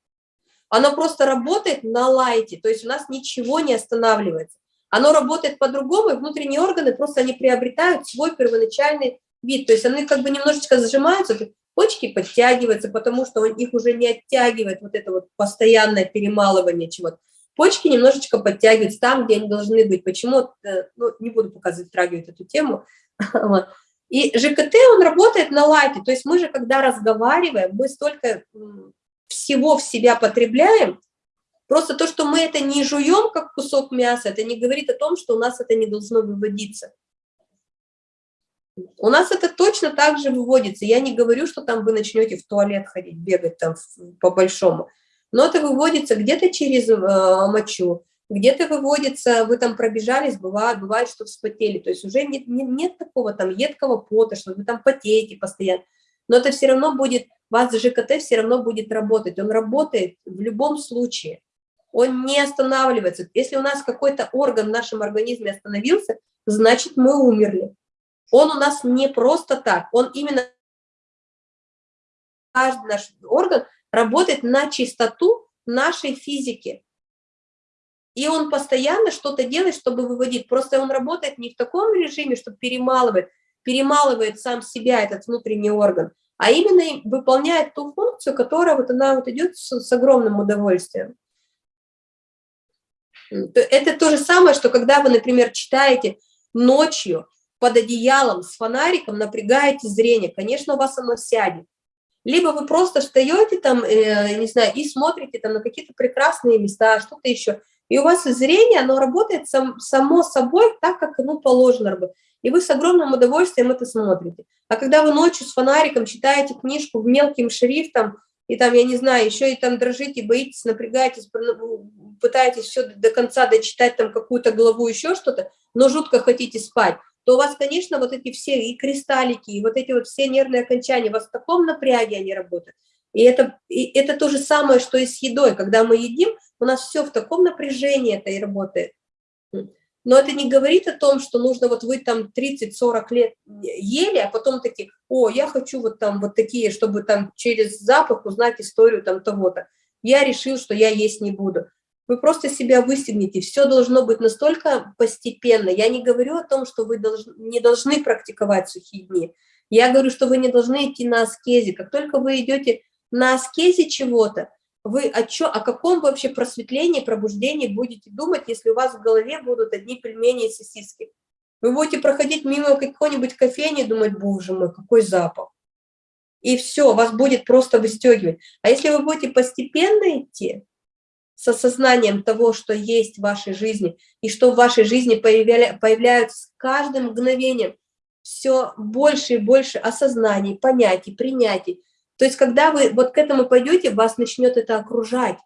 Оно просто работает на лайте, то есть у нас ничего не останавливается. Оно работает по-другому, и внутренние органы просто они приобретают свой первоначальный вид. То есть они как бы немножечко сжимаются, почки подтягиваются, потому что он- их уже не оттягивает вот это вот постоянное перемалывание чего-то. Почки немножечко подтягиваются там, где они должны быть. Почему? Э, Ну, не буду пока затрагивать эту тему. <laughs> И ЖКТ, он работает на лайте. То есть мы же, когда разговариваем, мы столько всего в себя потребляем, просто то, что мы это не жуем, как кусок мяса, это не говорит о том, что у нас это не должно выводиться. У нас это точно так же выводится. Я не говорю, что там вы начнете в туалет ходить, бегать там по-большому. Но это выводится где-то через э, мочу, где-то выводится, вы там пробежались, бывает, бывает, что вспотели. То есть уже нет, нет, нет такого там едкого пота, что вы там потеете постоянно. Но это все равно будет, у вас ЖКТ все равно будет работать. Он работает в любом случае. Он не останавливается. Если у нас какой-то орган в нашем организме остановился, значит мы умерли. Он у нас не просто так, он именно каждый наш орган работает на чистоту нашей физики. И он постоянно что-то делает, чтобы выводить. Просто он работает не в таком режиме, что перемалывает, перемалывает сам себя, этот внутренний орган, а именно выполняет ту функцию, которая вот она вот идет с, с огромным удовольствием. Это то же самое, что когда вы, например, читаете ночью под одеялом с фонариком, напрягаете зрение, конечно, у вас оно сядет. Либо вы просто встаете там, э, не знаю, и смотрите там на какие-то прекрасные места, что-то еще, и у вас зрение, оно работает сам, само собой так, как оно положено работать. И вы с огромным удовольствием это смотрите. А когда вы ночью с фонариком читаете книжку в мелким шрифтом, и там, я не знаю, еще и там дрожите, боитесь, напрягаетесь, пытаетесь все до конца дочитать там какую-то главу, еще что-то, но жутко хотите спать, то у вас, конечно, вот эти все и кристаллики, и вот эти вот все нервные окончания, у вас в таком напряге они работают. И это, и это то же самое, что и с едой. Когда мы едим, у нас все в таком напряжении это и работает. Но это не говорит о том, что нужно вот вы там 30-40 лет ели, а потом такие, о, я хочу вот там вот такие, чтобы там через запах узнать историю там того-то. Я решил, что я есть не буду. Вы просто себя выстегните. Все должно быть настолько постепенно. Я не говорю о том, что вы должны, не должны практиковать сухие дни. Я говорю, что вы не должны идти на аскезе. Как только вы идете на аскезе чего-то, вы о, чё, о каком вообще просветлении, пробуждении будете думать, если у вас в голове будут одни пельмени и сосиски? Вы будете проходить мимо какой-нибудь кофейни и думать, боже мой, какой запах. И все, вас будет просто выстегивать. А если вы будете постепенно идти, с осознанием того, что есть в вашей жизни, и что в вашей жизни появля, появляются с каждым мгновением все больше и больше осознаний, понятий, принятий, то есть, когда вы вот к этому пойдете, вас начнет это окружать.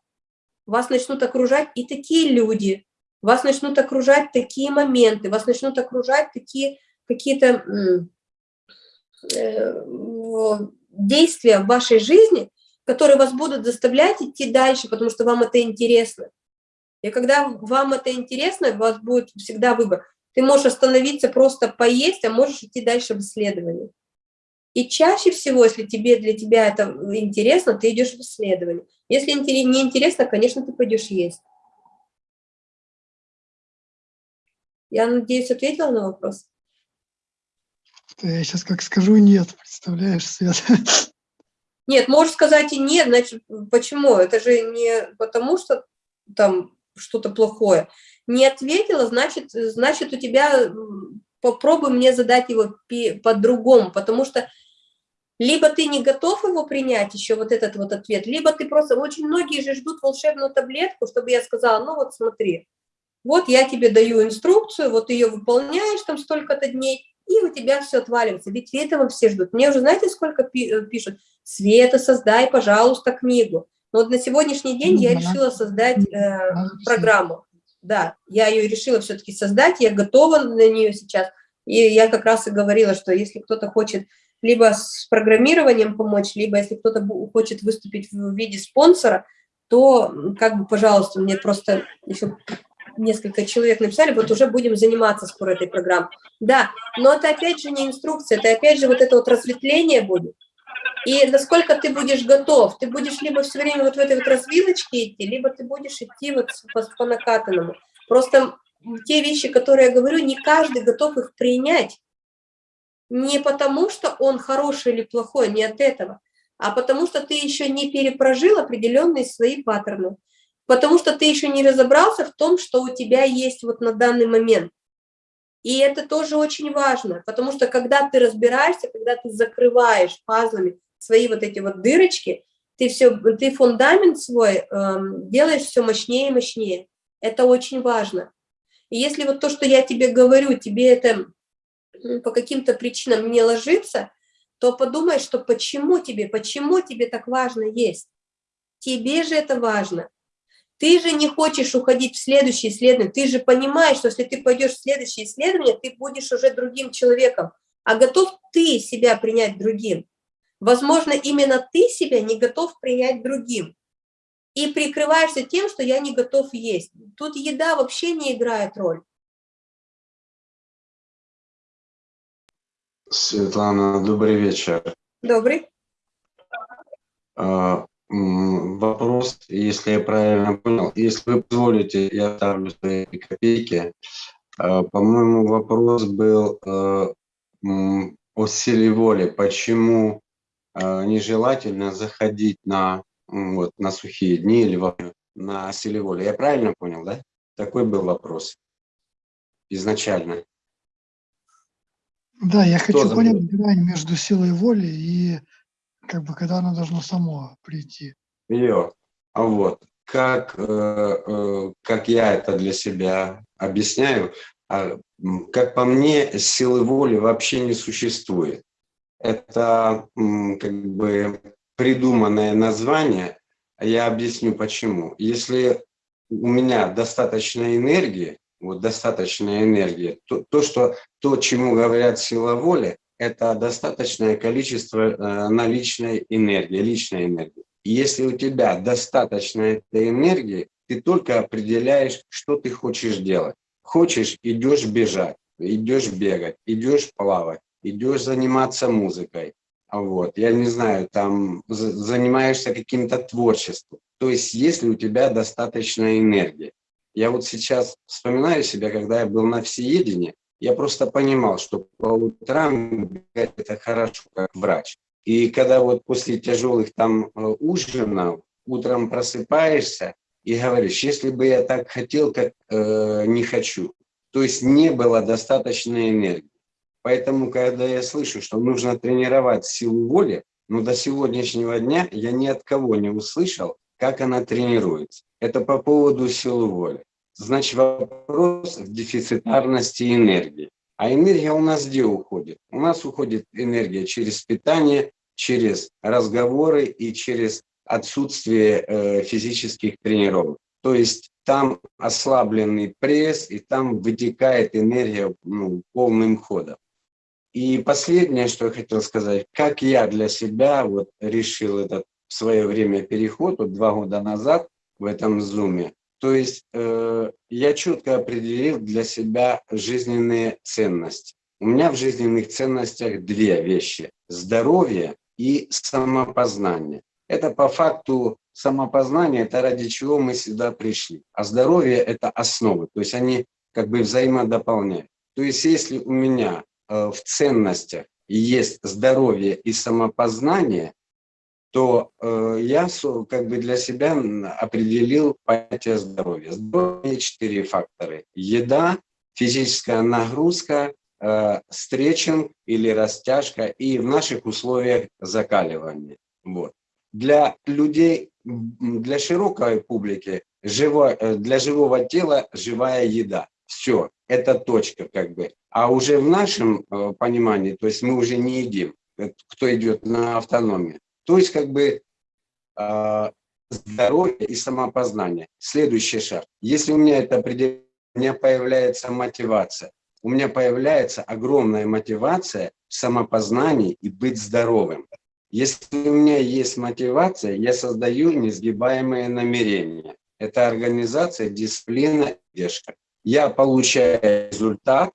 Вас начнут окружать и такие люди, вас начнут окружать такие моменты, вас начнут окружать такие какие-то э, действия в вашей жизни, которые вас будут заставлять идти дальше, потому что вам это интересно. И когда вам это интересно, у вас будет всегда выбор. Ты можешь остановиться, просто поесть, а можешь идти дальше в исследовании. И чаще всего, если тебе, для тебя это интересно, ты идешь в исследование. Если не интересно, конечно, ты пойдешь есть. Я надеюсь, ответила на вопрос? Я сейчас как скажу нет, представляешь, Свет? <laughs> Нет, можешь сказать и нет, значит, почему? Это же не потому, что там что-то плохое. Не ответила, значит, значит у тебя, попробуй мне задать его по-другому, потому что либо ты не готов его принять, еще вот этот вот ответ, либо ты просто, очень многие же ждут волшебную таблетку, чтобы я сказала, ну вот смотри, вот я тебе даю инструкцию, вот ее выполняешь там столько-то дней, и у тебя все отваливается. Ведь этого все ждут. Мне уже знаете, сколько э, пишут? Света, создай, пожалуйста, книгу. Но вот на сегодняшний день я решила создать э, программу. Да, я ее решила все-таки создать, я готова на нее сейчас. И я как раз и говорила, что если кто-то хочет либо с программированием помочь, либо если кто-то хочет выступить в виде спонсора, то, как бы, пожалуйста, мне просто еще несколько человек написали, вот уже будем заниматься скоро этой программой. Да, но это опять же не инструкция, это опять же вот это вот разветвление будет. И насколько ты будешь готов, ты будешь либо все время вот в этой вот развилочке идти, либо ты будешь идти вот по, по накатанному. Просто те вещи, которые я говорю, не каждый готов их принять. Не потому, что он хороший или плохой, не от этого, а потому что ты еще не перепрожил определенные свои паттерны, потому что ты еще не разобрался в том, что у тебя есть вот на данный момент. И это тоже очень важно, потому что когда ты разбираешься, когда ты закрываешь пазлами свои вот эти вот дырочки, ты, все, ты фундамент свой эм, делаешь все мощнее и мощнее. Это очень важно. И если вот то, что я тебе говорю, тебе это по каким-то причинам не ложится, то подумай, что почему тебе, почему тебе так важно есть. Тебе же это важно. Ты же не хочешь уходить в следующее исследование, ты же понимаешь, что если ты пойдешь в следующее исследование, ты будешь уже другим человеком, а готов ты себя принять другим. Возможно, именно ты себя не готов принять другим. И прикрываешься тем, что я не готов есть. Тут еда вообще не играет роль. Светлана, добрый вечер. Добрый. А, вопрос, если я правильно понял, если вы позволите, я ставлю свои копейки. А, по-моему, вопрос был а, о силе воли. Почему э, нежелательно заходить на, вот, на сухие дни или на силе воли. Я правильно понял, да? Такой был вопрос изначально. Да, я хочу забыл? понять грань между силой воли и как бы когда оно должно само прийти. Ее. А вот как, э, э, как я это для себя объясняю, а, как по мне, силы воли вообще не существует. Это как бы придуманное название. Я объясню почему. Если у меня достаточно энергии, вот достаточная энергия, то, то, что, то, чему говорят сила воли, это достаточное количество э, наличной энергии, личной энергии. И если у тебя достаточно этой энергии, ты только определяешь, что ты хочешь делать. Хочешь, идешь бежать, идешь бегать, идешь плавать, идешь заниматься музыкой. Вот, я не знаю, там за- занимаешься каким-то творчеством. То есть, если у тебя достаточно энергии. Я вот сейчас вспоминаю себя, когда я был на всеедении, я просто понимал, что по утрам это хорошо, как врач. И когда вот после тяжелых там э, ужинов утром просыпаешься и говоришь, если бы я так хотел, как э, не хочу. То есть не было достаточной энергии. Поэтому, когда я слышу, что нужно тренировать силу воли, ну до сегодняшнего дня я ни от кого не услышал, как она тренируется. Это по поводу силы воли. Значит, вопрос в дефицитарности энергии. А энергия у нас где уходит? У нас уходит энергия через питание, через разговоры и через отсутствие э, физических тренировок. То есть там ослабленный пресс, и там вытекает энергия ну, полным ходом. И последнее, что я хотел сказать, как я для себя вот решил этот в свое время переход, вот два года назад в этом зуме, то есть э, я четко определил для себя жизненные ценности. У меня в жизненных ценностях две вещи – здоровье и самопознание. Это по факту самопознание, это ради чего мы сюда пришли. А здоровье – это основы, то есть они как бы взаимодополняют. То есть если у меня э, в ценностях есть здоровье и самопознание, то э, я как бы для себя определил понятие здоровья. Здоровье – четыре фактора. Еда, физическая нагрузка, э, стретчинг или растяжка и в наших условиях закаливание. Вот. Для людей, для широкой публики, живо, э, для живого тела живая еда. Все, это точка как бы. А уже в нашем э, понимании, то есть мы уже не едим, э, кто идет на автономию. То есть как бы э, здоровье и самопознание. Следующий шаг. Если у меня это определение, у меня появляется мотивация. У меня появляется огромная мотивация в самопознании и быть здоровым. Если у меня есть мотивация, я создаю несгибаемые намерения. Это организация, дисциплина, поддержка. Я получаю результат.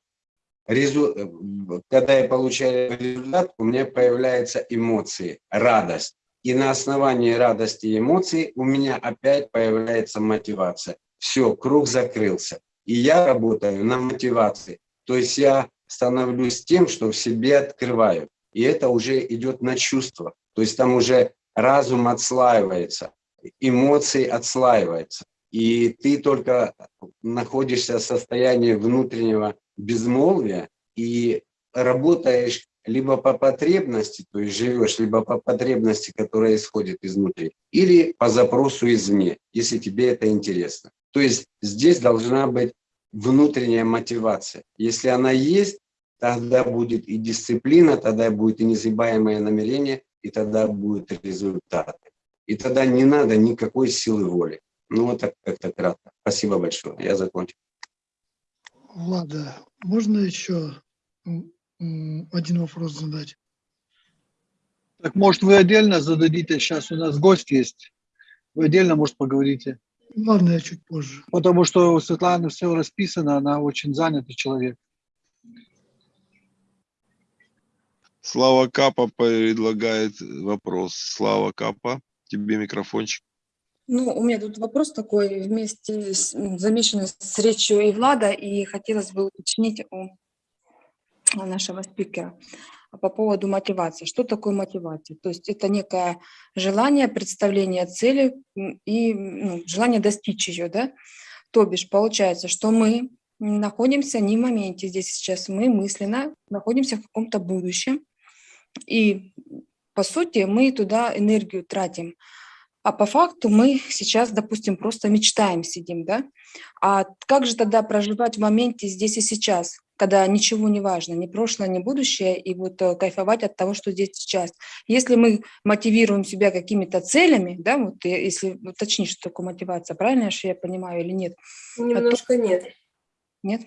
Резу- э, Когда я получаю результат, у меня появляются эмоции, радость. И на основании радости и эмоций у меня опять появляется мотивация. Все, круг закрылся. И я работаю на мотивации. То есть я становлюсь тем, что в себе открываю. И это уже идет на чувство. То есть там уже разум отслаивается, эмоции отслаиваются. И ты только находишься в состоянии внутреннего безмолвия и работаешь либо по потребности, то есть живешь, либо по потребности, которая исходит изнутри, или по запросу извне, если тебе это интересно. То есть здесь должна быть внутренняя мотивация. Если она есть, тогда будет и дисциплина, тогда будет и несгибаемое намерение, и тогда будут результаты. И тогда не надо никакой силы воли. Ну, вот так как-то кратко. Спасибо большое. Я закончил. Влада, можно еще один вопрос задать? Так может вы отдельно зададите, сейчас у нас гость есть, вы отдельно, может, поговорите. Ладно, я чуть позже. Потому что у Светланы все расписано, она очень занятый человек. Слава Капа предлагает вопрос. Слава Капа, тебе микрофончик. Ну, у меня тут вопрос такой, вместе с, замешанный с речью и Влада, и хотелось бы уточнить у нашего спикера. по поводу мотивации. Что такое мотивация? То есть это некое желание, представление цели и ну, желание достичь ее, да? То бишь получается, что мы находимся не в моменте здесь сейчас, мы мысленно находимся в каком-то будущем, и по сути мы туда энергию тратим. А по факту мы сейчас, допустим, просто мечтаем, сидим, да? А как же тогда проживать в моменте здесь и сейчас, когда ничего не важно, ни прошлое, ни будущее, и вот э, кайфовать от того, что здесь сейчас. Если мы мотивируем себя какими-то целями, да, вот э, если уточнить, что такое мотивация, правильно же я понимаю или нет? Немножко нет. Нет?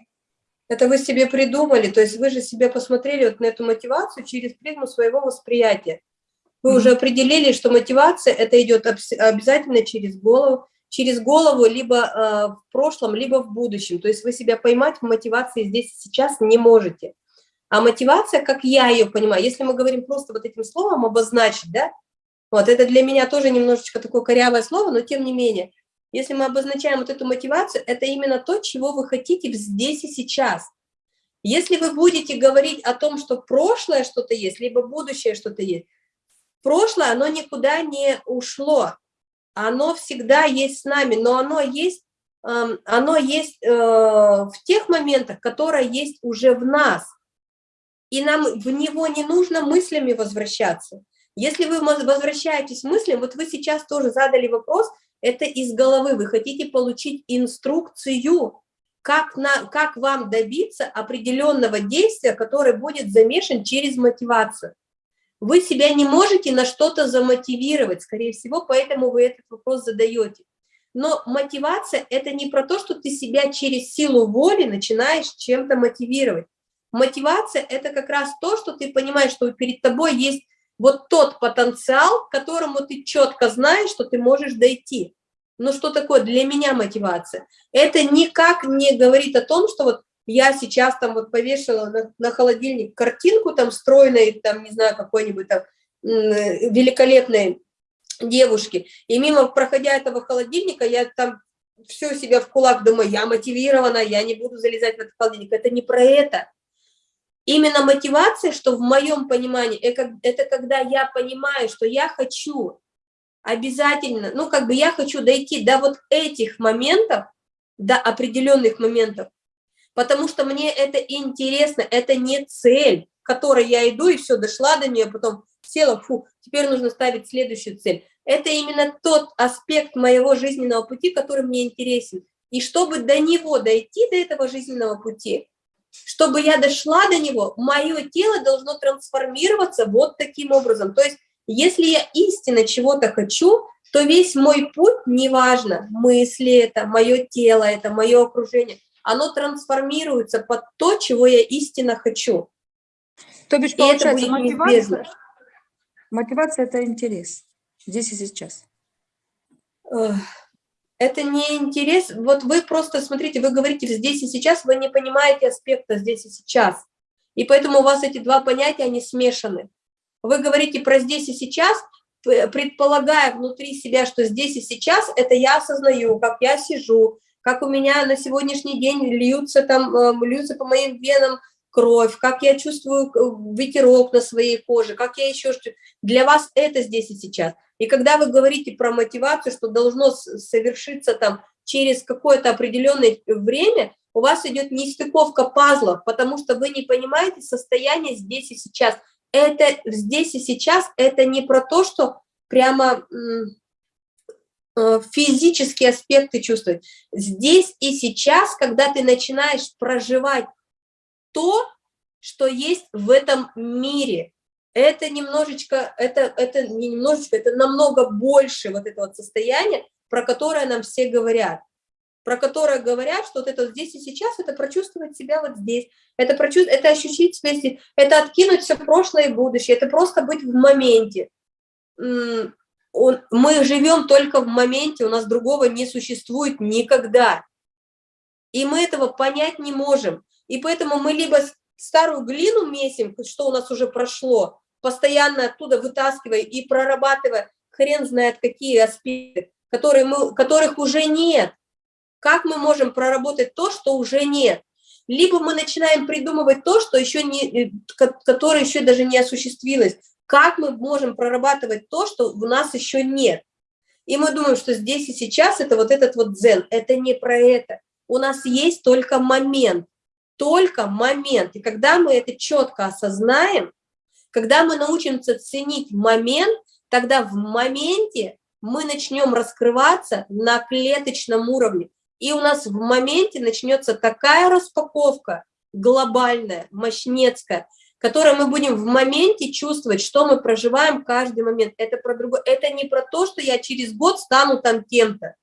Это вы себе придумали, то есть вы же себе посмотрели вот на эту мотивацию через призму своего восприятия. Вы уже определили, что мотивация это идет обязательно через голову, через голову либо э, в прошлом, либо в будущем. То есть вы себя поймать в мотивации здесь и сейчас не можете. А мотивация, как я ее понимаю, если мы говорим просто вот этим словом обозначить, да, вот это для меня тоже немножечко такое корявое слово, но тем не менее, если мы обозначаем вот эту мотивацию, это именно то, чего вы хотите здесь и сейчас. Если вы будете говорить о том, что прошлое что-то есть, либо будущее что-то есть, прошлое, оно никуда не ушло, оно всегда есть с нами, но оно есть, эм, оно есть э, в тех моментах, которые есть уже в нас, и нам в него не нужно мыслями возвращаться. Если вы воз- возвращаетесь мыслям, вот вы сейчас тоже задали вопрос, это из головы, вы хотите получить инструкцию, как, на, как вам добиться определенного действия, которое будет замешан через мотивацию. Вы себя не можете на что-то замотивировать, скорее всего, поэтому вы этот вопрос задаете. Но мотивация – это не про то, что ты себя через силу воли начинаешь чем-то мотивировать. Мотивация – это как раз то, что ты понимаешь, что перед тобой есть вот тот потенциал, к которому ты четко знаешь, что ты можешь дойти. Но что такое для меня мотивация? Это никак не говорит о том, что вот я сейчас там вот повешала на, на холодильник картинку там стройной, там, не знаю, какой-нибудь там великолепной девушки, и мимо, проходя этого холодильника, я там все себя в кулак думаю, я мотивирована, я не буду залезать в этот холодильник. Это не про это. Именно мотивация, что в моем понимании, это когда я понимаю, что я хочу обязательно, ну, как бы я хочу дойти до вот этих моментов, до определенных моментов, потому что мне это интересно, это не цель, к которой я иду и все, дошла до нее, потом села, фу, теперь нужно ставить следующую цель. Это именно тот аспект моего жизненного пути, который мне интересен. И чтобы до него дойти, до этого жизненного пути, чтобы я дошла до него, мое тело должно трансформироваться вот таким образом. То есть, если я истинно чего-то хочу, то весь мой путь, неважно, мысли это, мое тело это, мое окружение, оно трансформируется под то, чего я истинно хочу. То бишь, получается, мотивация, неизбежно. мотивация – это интерес здесь и сейчас. Это не интерес. Вот вы просто, смотрите, вы говорите здесь и сейчас, вы не понимаете аспекта здесь и сейчас. И поэтому у вас эти два понятия, они смешаны. Вы говорите про здесь и сейчас, предполагая внутри себя, что здесь и сейчас, это я осознаю, как я сижу, как у меня на сегодняшний день льются, там, э, льются по моим венам кровь, как я чувствую э, ветерок на своей коже, как я еще что Для вас это здесь и сейчас. И когда вы говорите про мотивацию, что должно совершиться там через какое-то определенное время, у вас идет нестыковка пазлов, потому что вы не понимаете состояние здесь и сейчас. Это здесь и сейчас, это не про то, что прямо физические аспекты чувствовать. Здесь и сейчас, когда ты начинаешь проживать то, что есть в этом мире, это немножечко, это, это не немножечко, это намного больше вот этого вот состояния, про которое нам все говорят. Про которое говорят, что вот это вот здесь и сейчас, это прочувствовать себя вот здесь, это, прочувствовать, это ощутить себя здесь, это откинуть все прошлое и будущее, это просто быть в моменте. Он- Мы живем только в моменте, у нас другого не существует никогда. И мы этого понять не можем. И поэтому мы либо старую глину месим, что у нас уже прошло, постоянно оттуда вытаскивая и прорабатывая хрен знает какие аспекты, которые мы, которых уже нет. Как мы можем проработать то, что уже нет? либо мы начинаем придумывать то, что еще не, э, ко- которое еще даже не осуществилось. Как мы можем прорабатывать то, что у нас еще нет? И мы думаем, что здесь и сейчас это вот этот вот дзен. Это не про это. У нас есть только момент. Только момент. И когда мы это четко осознаем, когда мы научимся ценить момент, тогда в моменте мы начнем раскрываться на клеточном уровне. И у нас в моменте начнется такая распаковка глобальная, мощнецкая, которую мы будем в моменте чувствовать, что мы проживаем каждый момент. Это, про другое. это не про то, что я через год стану там кем-то.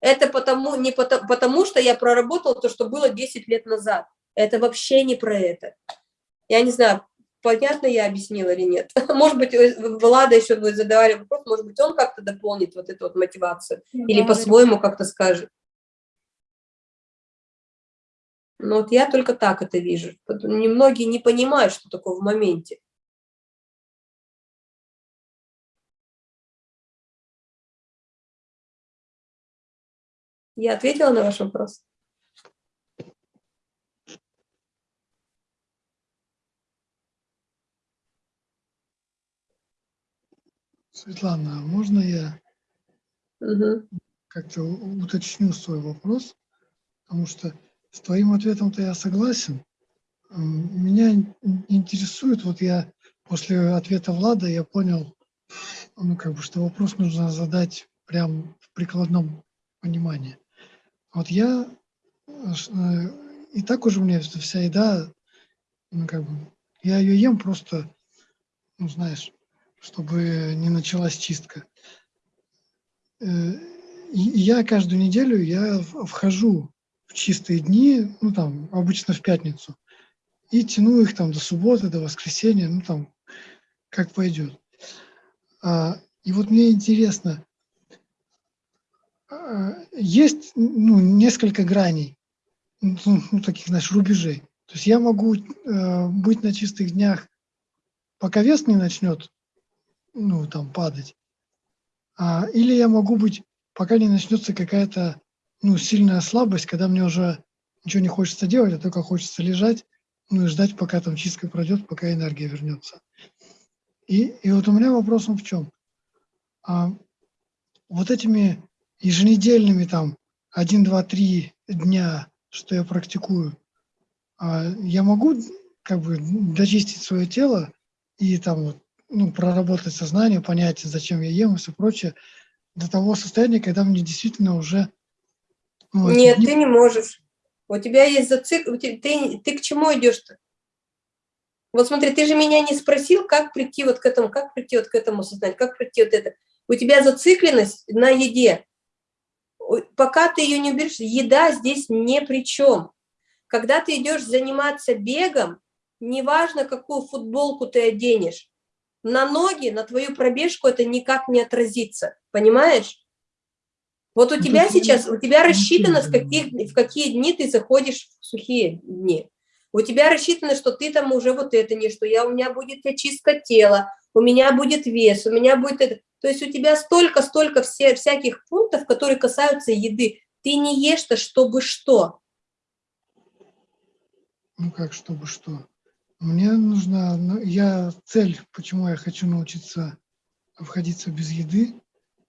Это потому, не потому, потому, что я проработал то, что было 10 лет назад. Это вообще не про это. Я не знаю, понятно я объяснила или нет. <laughs> Может быть, э, Влада еще вы задавали вопрос, может быть, он как-то дополнит вот эту вот мотивацию или Да, по-своему как-то скажет. Ну вот я только так это вижу. Немногие не понимают, что такое в моменте. Я ответила на ваш вопрос? Светлана, а можно я Мгм. как-то уточню свой вопрос? Потому что с твоим ответом-то я согласен. Меня ин- интересует, вот я после ответа Влада я понял, ну, как бы, что вопрос нужно задать прям в прикладном понимании. Вот я, э, э, и так уже меня вся еда, ну, как бы, я ее ем просто, ну, знаешь, чтобы не началась чистка. Э, И я каждую неделю я вхожу в чистые дни, ну там обычно в пятницу, и тяну их там до субботы, до воскресенья, ну там как пойдет. А, И вот мне интересно, а, есть ну, несколько граней, ну, ну, таких, знаешь, рубежей. То есть я могу э, быть на чистых днях, пока вес не начнет, ну, там, падать. А, или я могу быть, пока не начнется какая-то, ну, сильная слабость, когда мне уже ничего не хочется делать, а только хочется лежать, ну, и ждать, пока там чистка пройдет, пока энергия вернется. И, и вот у меня вопрос в чем? А, вот этими еженедельными там 1, 2, 3 дня, что я практикую, а, я могу как бы дочистить свое тело и там вот, ну, проработать сознание, понять, зачем я ем и все прочее, до того состояния, когда мне действительно уже... эти Нет, ты не можешь. У тебя есть зацик... те- Ты, ты к чему идешь-то? Вот смотри, ты же меня не спросил, как прийти вот к этому, как прийти вот к этому сознанию, как прийти вот это. У тебя зацикленность на еде. Пока ты ее не уберешь, еда здесь ни при чем. Когда ты идешь заниматься бегом, неважно, какую футболку ты оденешь, на ноги, на твою пробежку это никак не отразится. Понимаешь? Вот у Ну, тебя сейчас, у тебя рассчитано, в каких, в какие дни ты заходишь в сухие дни. У тебя рассчитано, что ты там уже вот это не, что я, у меня будет очистка тела, у меня будет вес, у меня будет это. То есть у тебя столько-столько всяких пунктов, которые касаются еды. Ты не ешь-то, чтобы что. Ну как, чтобы что? Мне нужно, ну, я цель, почему я хочу научиться обходиться без еды,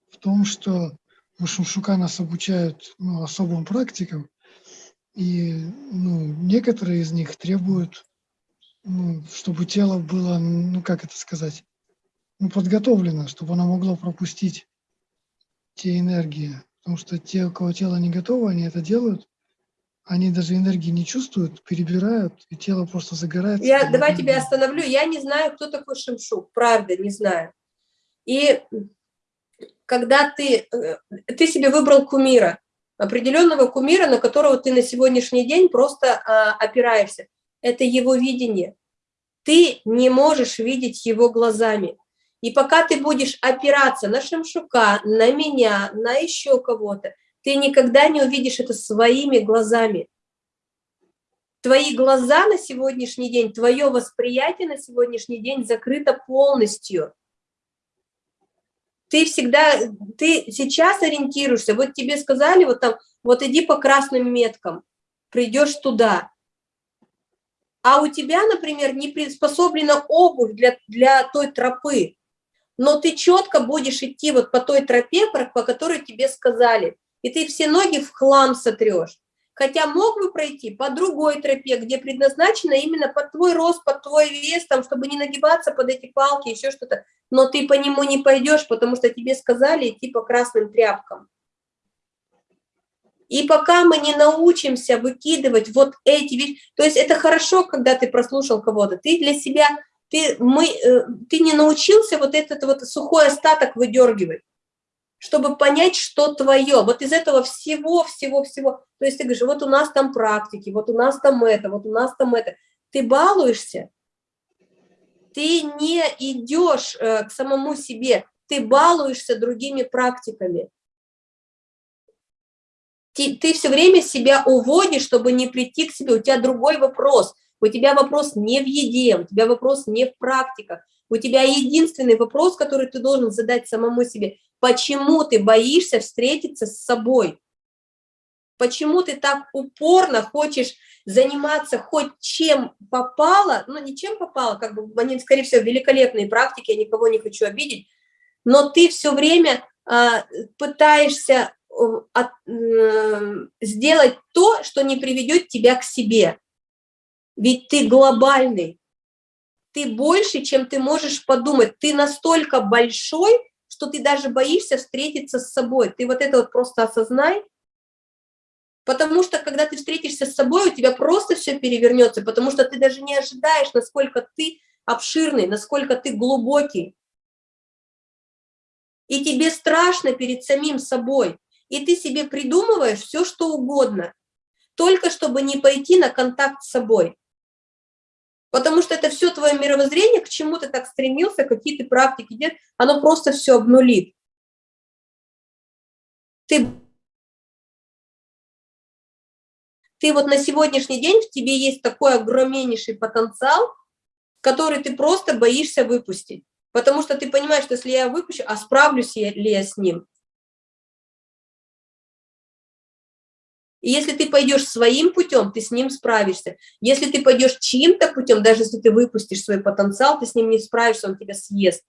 в том, что у Шумшука нас обучают ну, особым практикам, и ну, некоторые из них требуют, ну, чтобы тело было, ну как это сказать, ну, подготовлено, чтобы оно могло пропустить те энергии. Потому что те, у кого тело не готово, они это делают, они даже энергии не чувствуют, перебирают, и тело просто загорается. Я, давай тебя остановлю. Я не знаю, кто такой Шимшук. Правда, не знаю. И когда ты, э, ты себе выбрал кумира, определенного кумира, на которого ты на сегодняшний день просто а, опираешься, это его видение. Ты не можешь видеть его глазами. И пока ты будешь опираться на Шимшука, на меня, на еще кого-то, ты никогда не увидишь это своими глазами твои глаза на сегодняшний день, твое восприятие на сегодняшний день закрыто полностью. Ты всегда, ты сейчас ориентируешься, вот тебе сказали, вот там, вот иди по красным меткам, придешь туда. а у тебя, например, не приспособлена обувь для, для той тропы, но ты четко будешь идти вот по той тропе, по которой тебе сказали, и ты все ноги в хлам сотрешь. Хотя мог бы пройти по другой тропе, где предназначена именно под твой рост, под твой вес, там, чтобы не нагибаться под эти палки, еще что-то. Но ты по нему не пойдешь, потому что тебе сказали идти по красным тряпкам. И пока мы не научимся выкидывать вот эти вещи, то есть это хорошо, когда ты прослушал кого-то, ты для себя, ты, мы, э, ты не научился вот этот вот сухой остаток выдергивать чтобы понять, что твое. Вот из этого всего, всего, всего. То есть ты говоришь, вот у нас там практики, вот у нас там это, вот у нас там это. Ты балуешься, ты не идешь э, к самому себе, ты балуешься другими практиками. Ты, ты все время себя уводишь, чтобы не прийти к себе. У тебя другой вопрос. У тебя вопрос не в еде, у тебя вопрос не в практиках. У тебя единственный вопрос, который ты должен задать самому себе – Почему ты боишься встретиться с собой? Почему ты так упорно хочешь заниматься хоть чем попало, ну не чем попало, как бы они, скорее всего, великолепные практики, я никого не хочу обидеть, но ты все время э, пытаешься э, от, э, сделать то, что не приведет тебя к себе. Ведь ты глобальный, ты больше, чем ты можешь подумать, ты настолько большой, что ты даже боишься встретиться с собой. Ты вот это вот просто осознай, потому что когда ты встретишься с собой, у тебя просто все перевернется, потому что ты даже не ожидаешь, насколько ты обширный, насколько ты глубокий. И тебе страшно перед самим собой, и ты себе придумываешь все, что угодно, только чтобы не пойти на контакт с собой. Потому что это все твое мировоззрение, к чему ты так стремился, какие ты практики делаешь, оно просто все обнулит. Ты, ты вот на сегодняшний день в тебе есть такой огромнейший потенциал, который ты просто боишься выпустить. Потому что ты понимаешь, что если я выпущу, а справлюсь ли я с ним? И если ты пойдешь своим путем, ты с ним справишься. Если ты пойдешь чьим-то путем, даже если ты выпустишь свой потенциал, ты с ним не справишься, он тебя съест.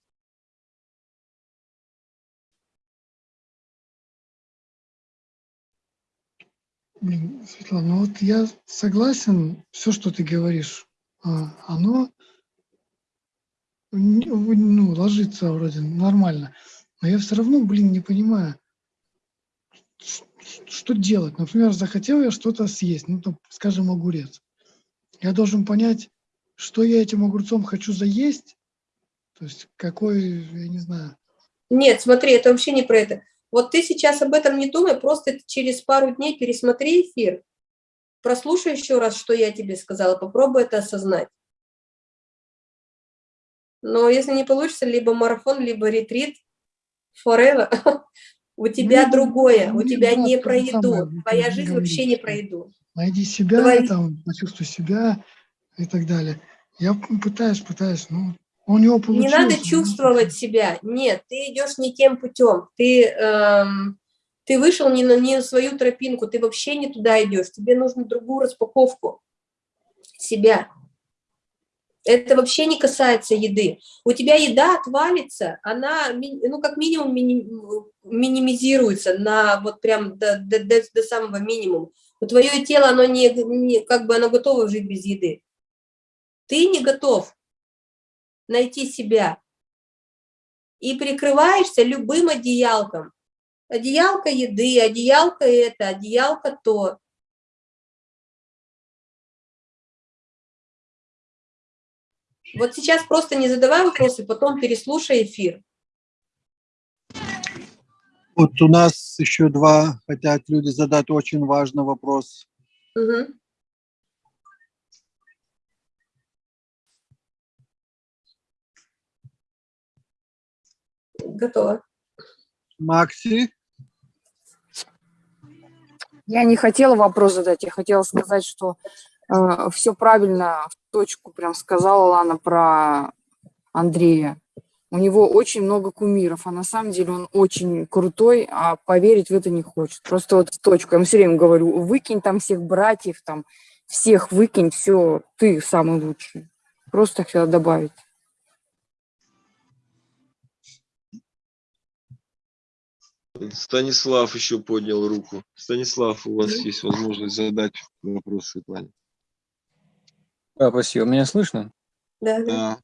Светлана, ну вот я согласен, все, что ты говоришь, а, оно ну, ложится вроде нормально. Но я все равно, блин, не понимаю, что делать? Например, захотел я что-то съесть, ну, там, скажем, огурец. Я должен понять, что я этим огурцом хочу заесть, то есть какой, я не знаю. Нет, смотри, это вообще не про это. Вот ты сейчас об этом не думай, просто через пару дней пересмотри эфир, прослушай еще раз, что я тебе сказала, попробуй это осознать. Но если не получится, либо марафон, либо ретрит, forever, <laughs> У тебя ну, другое, у тебя не про еду. Твоя жизнь вообще не про еду. Найди себя, Твои... там, почувствуй себя и так далее. Я пытаюсь, пытаюсь, но у него получилось. Не надо чувствовать себя. Нет, ты идешь не тем путем. Ты, эм, ты вышел не на, не на свою тропинку, ты вообще не туда идешь. Тебе нужно другую распаковку себя. Это вообще не касается еды. У тебя еда отвалится, она, ну, как минимум, минимизируется на вот прям до, до, до, до самого минимума. У твое тело, оно не, не, как бы оно готово жить без еды. Ты не готов найти себя. И прикрываешься любым одеялком. Одеялка еды, одеялка это, одеялка то. Вот сейчас просто не задавай вопросы, потом переслушай эфир. Вот у нас еще два хотят люди задать очень важный вопрос. Угу. Готово. Макси? Я не хотела вопрос задать, я хотела сказать, что э, все правильно, в точку прям сказала Лана про Андрея. У него очень много кумиров, а на самом деле он очень крутой, а поверить в это не хочет. Просто вот в точку. Я ему все время говорю, выкинь там всех братьев, там, всех выкинь, все, ты самый лучший. Просто хотела добавить. Станислав еще поднял руку. Станислав, у вас есть возможность задать вопрос Светлане. Да, спасибо. Меня слышно? Да, да.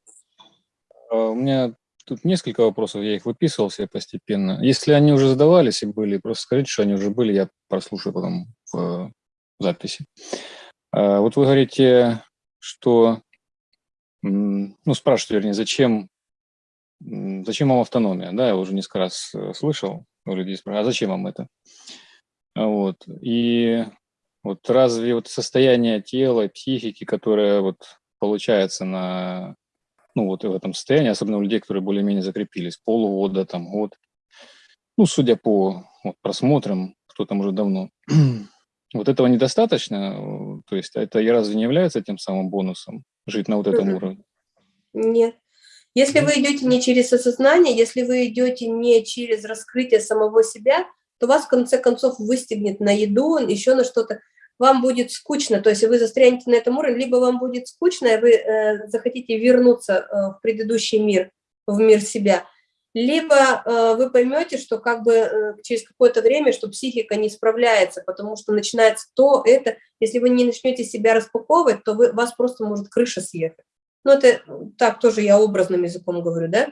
А, У меня тут несколько вопросов, я их выписывал себе постепенно. Если они уже задавались и были, просто скажите, что они уже были, я прослушаю потом в э, записи. А, Вот вы говорите, что, ну, спрашиваете, вернее, зачем, зачем вам автономия, да, я уже несколько раз э, слышал у людей, спрашивают, а зачем вам это? А Вот, и вот разве вот состояние тела, психики, которое вот получается на, ну, вот в этом состоянии, особенно у людей, которые более-менее закрепились, полгода, там, год, ну, судя по вот, просмотрам, кто там уже давно, <clears throat> вот этого недостаточно, то есть это и разве не является тем самым бонусом жить на вот этом уровне? Нет. Если вы идете не через осознание, если вы идете не через раскрытие самого себя, то вас в конце концов выстегнет на еду, еще на что-то. Вам будет скучно, то есть вы застрянете на этом уровне, либо вам будет скучно, и вы э, захотите вернуться э, в предыдущий мир, в мир себя, либо э, вы поймете, что как бы э, через какое-то время, что психика не справляется, потому что начинается то, это, если вы не начнете себя распаковывать, то вы, вас просто может крыша съехать. Ну, это так тоже я образным языком говорю, да?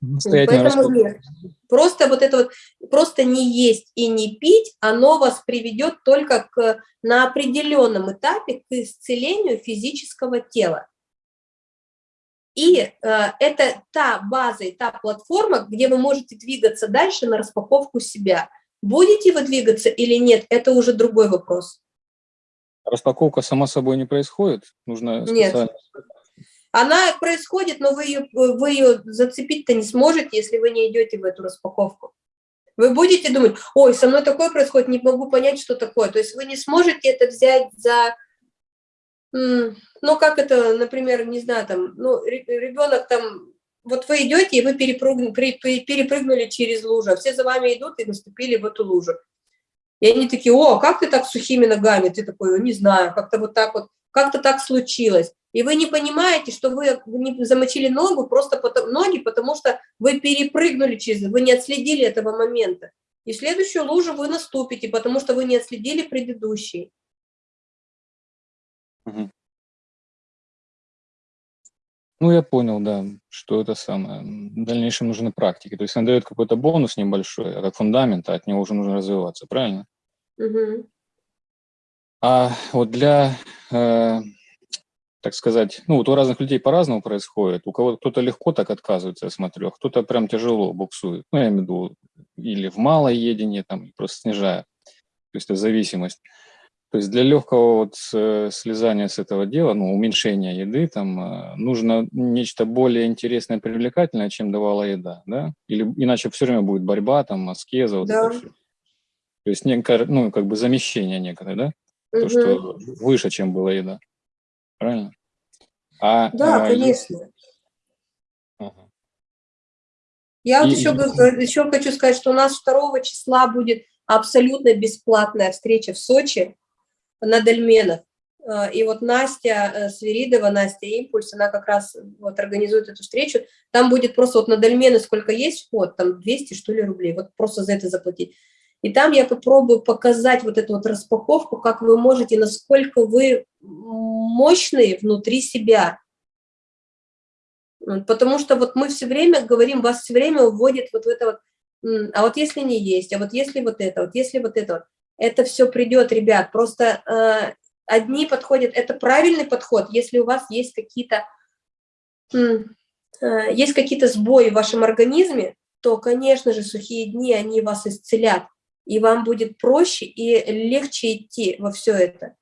Самостоятельно Поэтому нет. Просто вот это вот, просто не есть и не пить, оно вас приведет только к, на определенном этапе к исцелению физического тела. И э, это та база и та платформа, где вы можете двигаться дальше на распаковку себя. Будете вы двигаться или нет, это уже другой вопрос. Распаковка сама собой не происходит? Нужно Нет. Она происходит, но вы ее, вы ее зацепить-то не сможете, если вы не идете в эту распаковку. Вы будете думать, ой, со мной такое происходит, не могу понять, что такое. То есть вы не сможете это взять за, ну, как это, например, не знаю, там, ну, ре- ребенок там, вот вы идете, и вы перепрыгнули, через лужу, а все за вами идут и наступили в эту лужу. И они такие, о, как ты так сухими ногами? Ты такой, не знаю, как-то вот так вот, как-то так случилось. И вы не понимаете, что вы не замочили ногу, просто потому, ноги, потому что вы перепрыгнули через, вы не отследили этого момента. И в следующую лужу вы наступите, потому что вы не отследили предыдущий. Мгм. Ну, я понял, да, что это самое. В дальнейшем нужны практики. То есть она дает какой-то бонус небольшой, а как фундамент, а от него уже нужно развиваться, правильно? Мгм. А вот для, э, так сказать, ну вот у разных людей по-разному происходит. У кого кто-то легко так отказывается, я смотрю, а кто-то прям тяжело буксует. Ну, я имею в виду, или в малое едение, там, просто снижая. То есть это зависимость. То есть для легкого вот э, слезания с этого дела, ну, уменьшения еды, там, э, нужно нечто более интересное, привлекательное, чем давала еда, да? Или иначе все время будет борьба, там, аскеза, вот Да. это всё. То есть некое, ну, как бы замещение некое, да? То, Мгм. что выше, чем была еда. Правильно? А, Да, е- конечно. Ага. Я вот еще, и- еще <laughs> хочу сказать, что у нас 2 числа будет абсолютно бесплатная встреча в Сочи на Дольменах. Э, И вот Настя э, Свиридова, Настя Импульс, она как раз вот организует эту встречу. Там будет просто вот на Дольмены сколько есть вход, там 200 что ли рублей, вот просто за это заплатить. И там я попробую показать вот эту вот распаковку, как вы можете, насколько вы мощные внутри себя. Потому что вот мы все время говорим, вас все время уводит вот в это вот, а вот если не есть, а вот если вот это, вот если вот это это все придет, ребят, просто э, одни подходят, это правильный подход, если у вас есть какие-то, э, есть какие-то сбои в вашем организме, то, конечно же, сухие дни, они вас исцелят, и вам будет проще и легче идти во все это.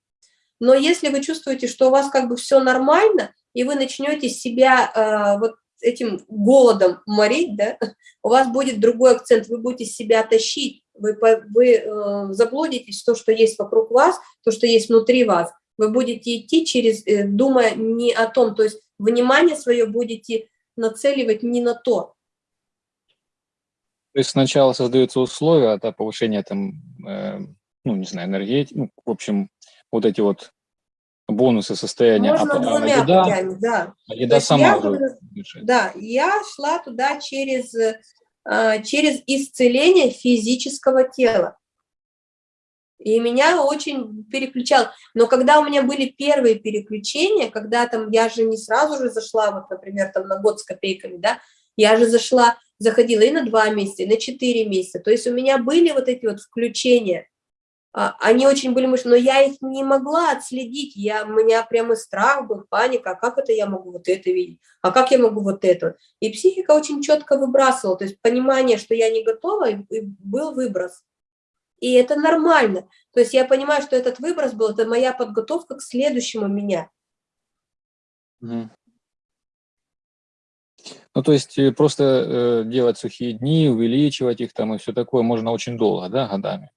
Но если вы чувствуете, что у вас как бы все нормально, и вы начнете себя э, вот этим голодом морить, да, у вас будет другой акцент, вы будете себя тащить, вы, вы э, заблудитесь в то, что есть вокруг вас, то, что есть внутри вас. Вы будете идти через, э, думая не о том, то есть внимание свое будете нацеливать не на то. То есть сначала создаются условия для повышения там, э, ну, не знаю, энергетики, ну, в общем, вот эти вот бонусы состояния, а, Можно а двумя еда, путями, да. а еда сама я уже. Да, я шла туда через, а, через исцеление физического тела. И меня очень переключал. Но когда у меня были первые переключения, когда там я же не сразу же зашла, вот, например, там на год с копейками, да, я же зашла, заходила и на два месяца, и на четыре месяца. То есть у меня были вот эти вот включения, а, они очень были мощные, но я их не могла отследить. Я, у меня прямо страх был, паника, а как это я могу вот это видеть, а как я могу вот это. И психика очень четко выбрасывала, то есть понимание, что я не готова, и, и был выброс. И это нормально. То есть я понимаю, что этот выброс был, это моя подготовка к следующему меня. Мгм. Ну, то есть э, просто э, делать сухие дни, увеличивать их там и все такое можно очень долго, да, годами?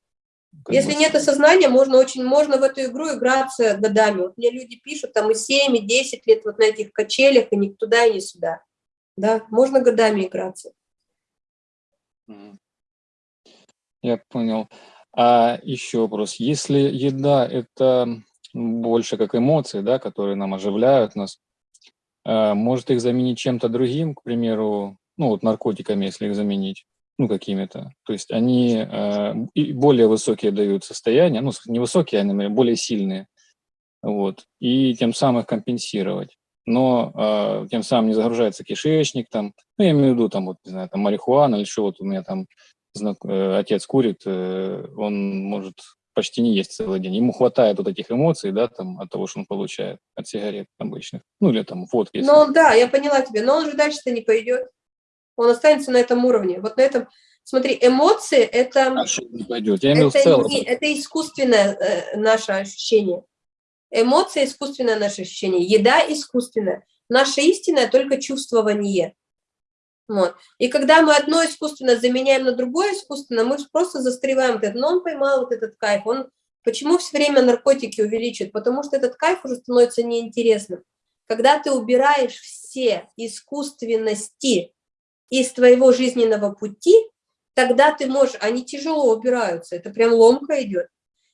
Как Если бы. нет осознания, можно очень, можно в эту игру играться годами. Вот мне люди пишут там и 7, и 10 лет вот на этих качелях, и ни туда, и ни сюда. Да, можно годами играться. Я понял. А еще вопрос. Если еда – это больше как эмоции, да, которые нам оживляют нас, может их заменить чем-то другим, к примеру, ну вот наркотиками, если их заменить, ну какими-то. То есть они и более высокие дают состояния, ну не высокие, а более сильные, вот, и тем самым их компенсировать. Но а, тем самым не загружается кишечник, там, ну я имею в виду, там, вот, не знаю, там марихуана или что, вот у меня там э, отец курит, э, он может почти не есть целый день. Ему хватает вот этих эмоций, да, там, от того, что он получает от сигарет обычных. Ну, или там водки. Ну да, я поняла тебя, но он же дальше-то не пойдет. Он останется на этом уровне. Вот на этом, смотри, эмоции – это... А не пойдет? Я имел в это, целом. не- это искусственное э, наше ощущение. Эмоции – искусственное наше ощущение. Еда – искусственная. Наше истинное – только чувствование. Вот. И когда мы одно искусственно заменяем на другое искусственно, мы просто застреваем. Но он поймал вот этот кайф. Он... Почему все время наркотики увеличивают? Потому что этот кайф уже становится неинтересным. Когда ты убираешь все искусственности из твоего жизненного пути, тогда ты можешь, они тяжело убираются, это прям ломка идет.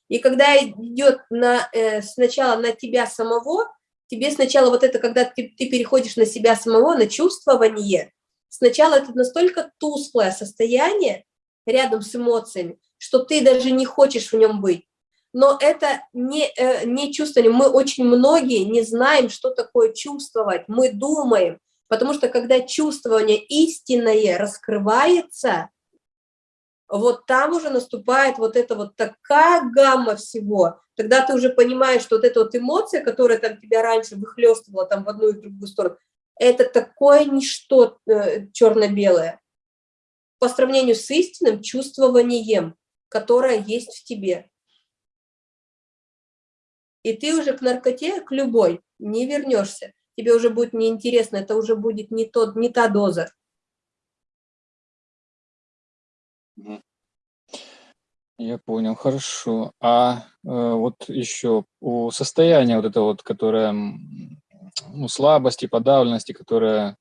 И когда идет на, э, сначала на тебя самого, тебе сначала вот это, когда ты, ты переходишь на себя самого, на чувствование, сначала это настолько тусклое состояние рядом с эмоциями, что ты даже не хочешь в нем быть. Но это не, э, не чувствование. Мы очень многие не знаем, что такое чувствовать. Мы думаем, потому что когда чувствование истинное раскрывается, вот там уже наступает вот это вот такая гамма всего. Тогда ты уже понимаешь, что вот эта вот эмоция, которая там тебя раньше выхлестывала там в одну и в другую сторону, это такое ничто э, черно-белое по сравнению с истинным чувствованием, которое есть в тебе. И ты уже к наркоте, к любой, не вернешься. Тебе уже будет неинтересно, это уже будет не, тот, не та доза. Я понял, хорошо. А э, вот еще у состояния вот это вот, которое ну, слабости, подавленности, которое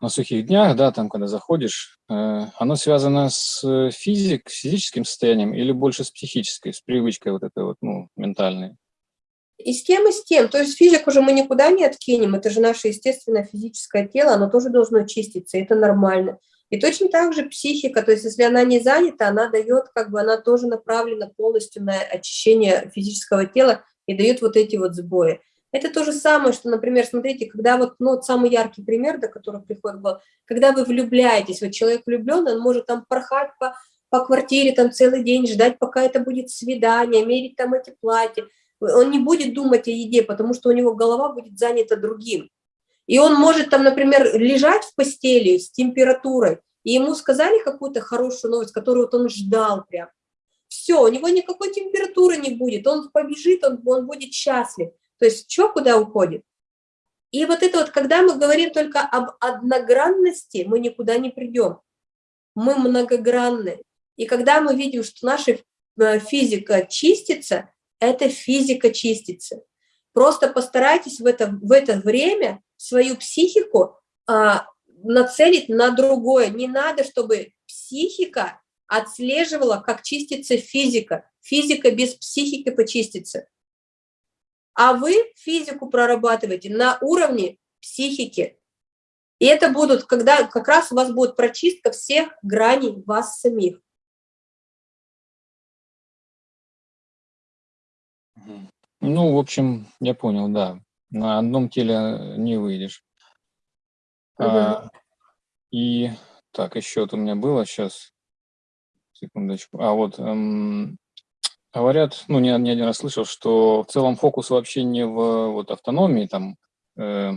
на сухих днях, да, там, когда заходишь, э, оно связано с физик, с физическим состоянием или больше с психической, с привычкой вот этой вот, ну, ментальной? И с тем, и с тем. То есть физик уже мы никуда не откинем, это же наше естественное физическое тело, оно тоже должно чиститься, это нормально. И точно так же психика, то есть если она не занята, она дает, как бы она тоже направлена полностью на очищение физического тела и дает вот эти вот сбои. Это то же самое, что, например, смотрите, когда вот, ну, вот самый яркий пример, до которого приходит голову, когда вы влюбляетесь, вот человек влюбленный, он может там порхать по, по квартире там целый день, ждать, пока это будет свидание, мерить там эти платья, он не будет думать о еде, потому что у него голова будет занята другим. И он может там, например, лежать в постели с температурой, и ему сказали какую-то хорошую новость, которую вот он ждал прям. Все, у него никакой температуры не будет, он побежит, он, он будет счастлив. То есть что куда уходит? И вот это вот, когда мы говорим только об одногранности, мы никуда не придем. Мы многогранны. И когда мы видим, что наша физика чистится, эта физика чистится. Просто постарайтесь в это, в это время свою психику а, нацелить на другое. Не надо, чтобы психика отслеживала, как чистится физика. Физика без психики почистится. А вы физику прорабатываете на уровне психики. И это будут, когда как раз у вас будет прочистка всех граней вас самих. Ну, в общем, я понял, да. На одном теле не выйдешь. А, и так, еще вот у меня было сейчас. Секундочку. А вот эм, говорят, ну, не, не один раз слышал, что в целом фокус вообще не в вот автономии, там, э,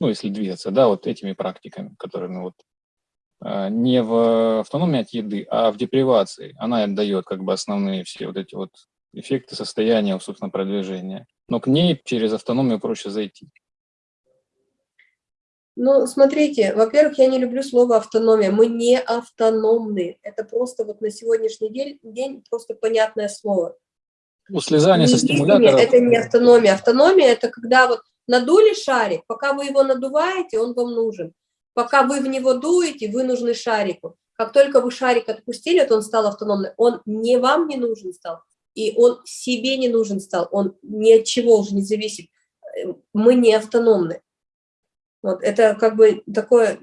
ну, если двигаться, да, вот этими практиками, которыми вот э, не в автономии от еды, а в депривации. Она отдает как бы основные все вот эти вот эффекты состояния, собственно, продвижения. Но к ней через автономию проще зайти. Ну, смотрите, во-первых, я не люблю слово автономия. Мы не автономны. Это просто вот на сегодняшний день, день просто понятное слово. У слезания со стимулятором. Это не автономия. Автономия – это когда вот надули шарик, пока вы его надуваете, он вам нужен. Пока вы в него дуете, вы нужны шарику. Как только вы шарик отпустили, то он стал автономным. Он не вам не нужен стал, и он себе не нужен стал, он ни от чего уже не зависит. Мы не автономны. Вот, это как бы такое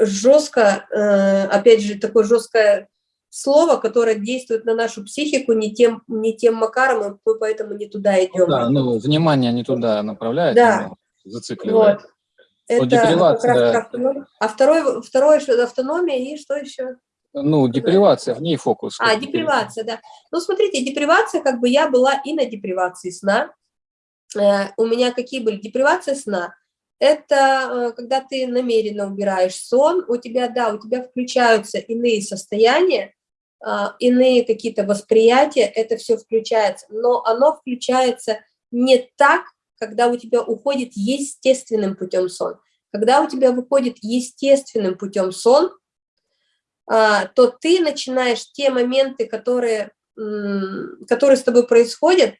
жестко, э, опять же, такое жесткое слово, которое действует на нашу психику не тем, не тем макаром, и мы поэтому не туда идем. Да, ну, внимание не туда направляет, да. зацикливает. Вот. Это вот как раз. А второй, второе, что автономия и что еще? Ну, депривация, в ней фокус. А, депривация, да. Ну, смотрите, депривация, как бы я была и на депривации сна. Э, у меня какие были депривации сна? Это э, когда ты намеренно убираешь сон, у тебя, да, у тебя включаются иные состояния, а, иные какие-то восприятия, это все включается, но оно включается не так, когда у тебя уходит естественным путем сон. Когда у тебя выходит естественным путем сон, а, то ты начинаешь те моменты, которые, которые с тобой происходят,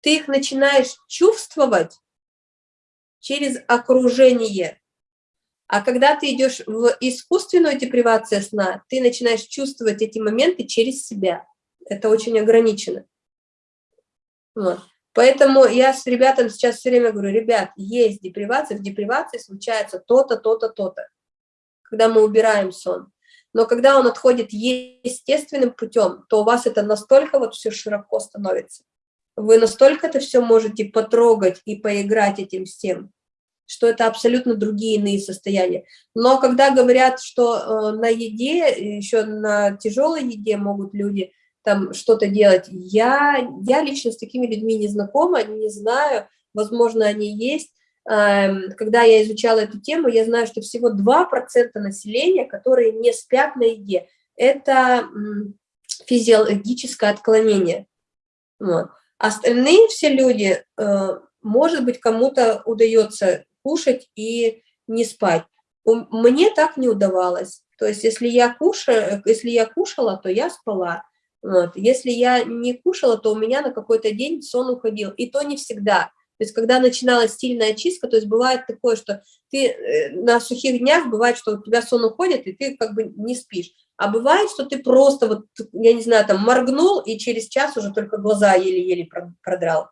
ты их начинаешь чувствовать через окружение. А когда ты идешь в искусственную депривацию сна, ты начинаешь чувствовать эти моменты через себя. Это очень ограничено. Вот. Поэтому я с ребятам сейчас все время говорю, ребят, есть депривация, в депривации случается то-то, то-то, то-то, когда мы убираем сон. Но когда он отходит естественным путем, то у вас это настолько вот все широко становится вы настолько это все можете потрогать и поиграть этим всем, что это абсолютно другие иные состояния. Но когда говорят, что э, на еде, еще на тяжелой еде могут люди там что-то делать, я, я лично с такими людьми не знакома, не знаю, возможно, они есть. Э, когда я изучала эту тему, я знаю, что всего 2% населения, которые не спят на еде, это физиологическое отклонение. Вот. Остальные все люди, э, может быть, кому-то удается кушать и не спать. Мне так не удавалось. То есть, если я, кушаю, если я кушала, то я спала. Вот. Если я не кушала, то у меня на какой-то день сон уходил. И то не всегда. То есть, когда начиналась сильная чистка, то есть бывает такое, что ты э, на сухих днях, бывает, что у тебя сон уходит, и ты как бы не спишь. А бывает, что ты просто, вот, я не знаю, там моргнул, и через час уже только глаза еле-еле продрал.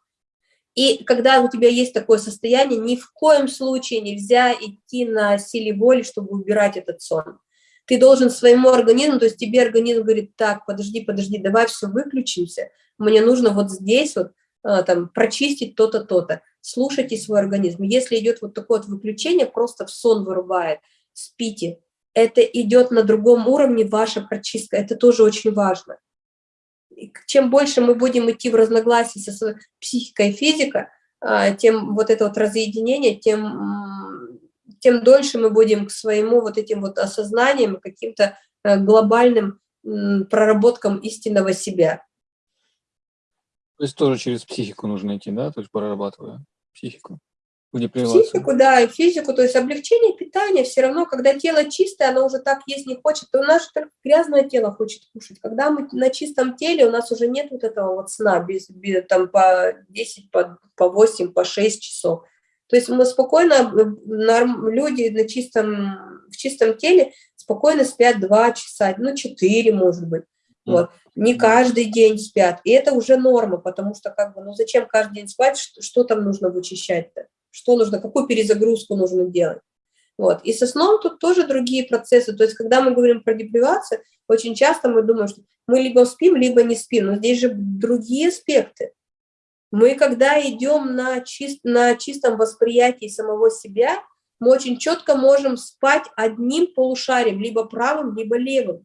И когда у тебя есть такое состояние, ни в коем случае нельзя идти на силе воли, чтобы убирать этот сон. Ты должен своему организму, то есть тебе организм говорит, так, подожди, подожди, давай все выключимся, мне нужно вот здесь вот а, там прочистить то-то, то-то. Слушайте свой организм. Если идет вот такое вот выключение, просто в сон вырубает, спите, это идет на другом уровне ваша прочистка, это тоже очень важно. И чем больше мы будем идти в разногласии со психикой и физикой, а, тем вот это вот разъединение, тем, тем дольше мы будем к своему вот этим вот осознаниям, каким-то э, глобальным проработкам истинного себя. То есть тоже через психику нужно идти, да, то есть прорабатывая психику? Физику, да, и физику, то есть облегчение питания все равно, когда тело чистое, оно уже так есть не хочет, то нас только грязное тело хочет кушать. Когда мы на чистом теле, у нас уже нет вот этого вот сна, без, без, там по 10, по, по 8, по 6 часов. То есть мы спокойно, норм, люди на чистом, в чистом теле спокойно спят 2 часа, ну 4 может быть. Вот. Не каждый день спят. И это уже норма, потому что как бы, ну зачем каждый день спать, что, что там нужно вычищать-то? Что нужно, какую перезагрузку нужно делать? Вот. И со сном тут тоже другие процессы. То есть, когда мы говорим про депривацию, очень часто мы думаем, что мы либо спим, либо не спим. Но здесь же другие аспекты. Мы, когда идем на, чист, на чистом восприятии самого себя, мы очень четко можем спать одним полушарием, либо правым, либо левым.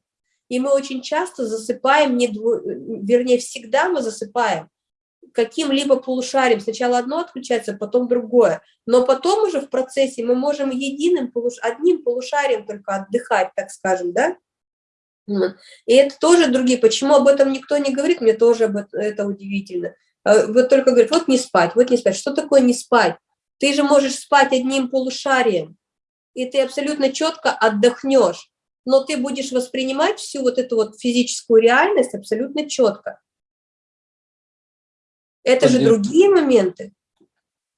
И мы очень часто засыпаем, не дво... вернее, всегда мы засыпаем каким-либо полушарием. Сначала одно отключается, потом другое. Но потом уже в процессе мы можем единым, полуш... одним полушарием только отдыхать, так скажем, да? И это тоже другие. Почему об этом никто не говорит, мне тоже об этом, это удивительно. А, вот только говорят, вот не спать, вот не спать. Что такое не спать? Ты же можешь спать одним полушарием, и ты абсолютно четко отдохнешь но ты будешь воспринимать всю вот эту вот физическую реальность абсолютно четко. Это же другие моменты.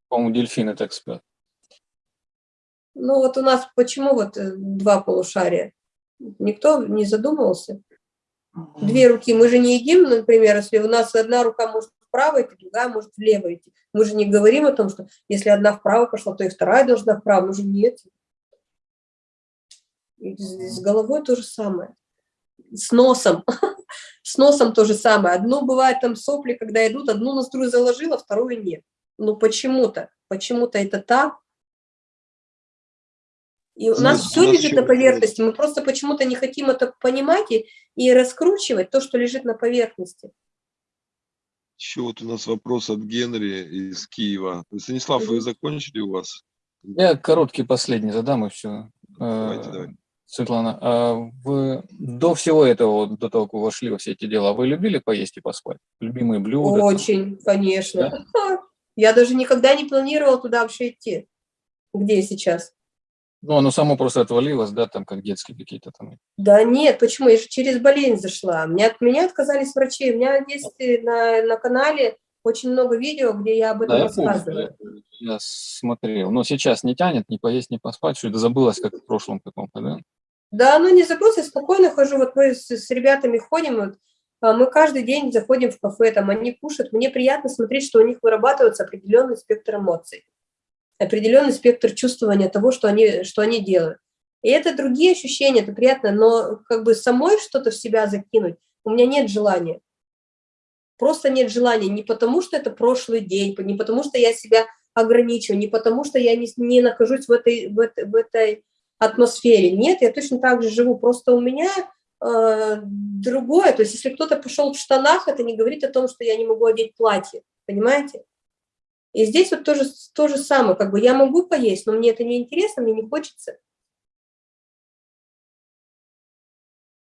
По-моему, дельфины так спят. Ну вот у нас почему вот э, два полушария? Никто не задумывался. Две руки. Мы же не едим, например, если у нас одна рука может вправо идти, другая может влево идти. Мы же не говорим о том, что если одна вправо пошла, то и вторая должна вправо. Мы же нет. С головой то же самое. С носом. <laughs> С носом то же самое. Одно бывает там сопли, когда идут, одну ноздрю заложила, вторую нет. Ну почему-то. Почему-то это так. И у нас все лежит на поверхности. Мы просто почему-то не хотим это понимать и, и раскручивать то, что лежит на поверхности. Еще вот у нас вопрос от Генри из Киева. Станислав, вы закончили у вас? Я короткий последний задам и все. Давайте, давайте. Светлана, а вы до всего этого, до того, как вы вошли во все эти дела, вы любили поесть и поспать? Любимые блюда? Очень, конечно. Да? Я даже никогда не планировала туда вообще идти. Где я сейчас? Ну, оно само просто отвалилось, да, там, как детские какие-то там. Да нет, почему? Я же через болезнь зашла. Меня, от меня отказались врачи. У меня есть э, на, на канале очень много видео, где я об этом да, рассказываю. Я, я смотрел. Но сейчас не тянет ни поесть, ни поспать, что это забылось, как в прошлом каком-то, да? Да, ну не я спокойно хожу. Вот мы с, с ребятами ходим, вот, а мы каждый день заходим в кафе, там они кушают. Мне приятно смотреть, что у них вырабатывается определенный спектр эмоций, определенный спектр чувствования того, что они, что они делают. И это другие ощущения, это приятно, но как бы самой что-то в себя закинуть у меня нет желания. Просто нет желания, не потому что это прошлый день, не потому что я себя ограничиваю, не потому что я не, не нахожусь в этой, в, этой, в этой атмосфере. Нет, я точно так же живу, просто у меня э, другое. То есть если кто-то пошел в штанах, это не говорит о том, что я не могу одеть платье, понимаете? И здесь вот тоже то же самое, как бы я могу поесть, но мне это не интересно, мне не хочется.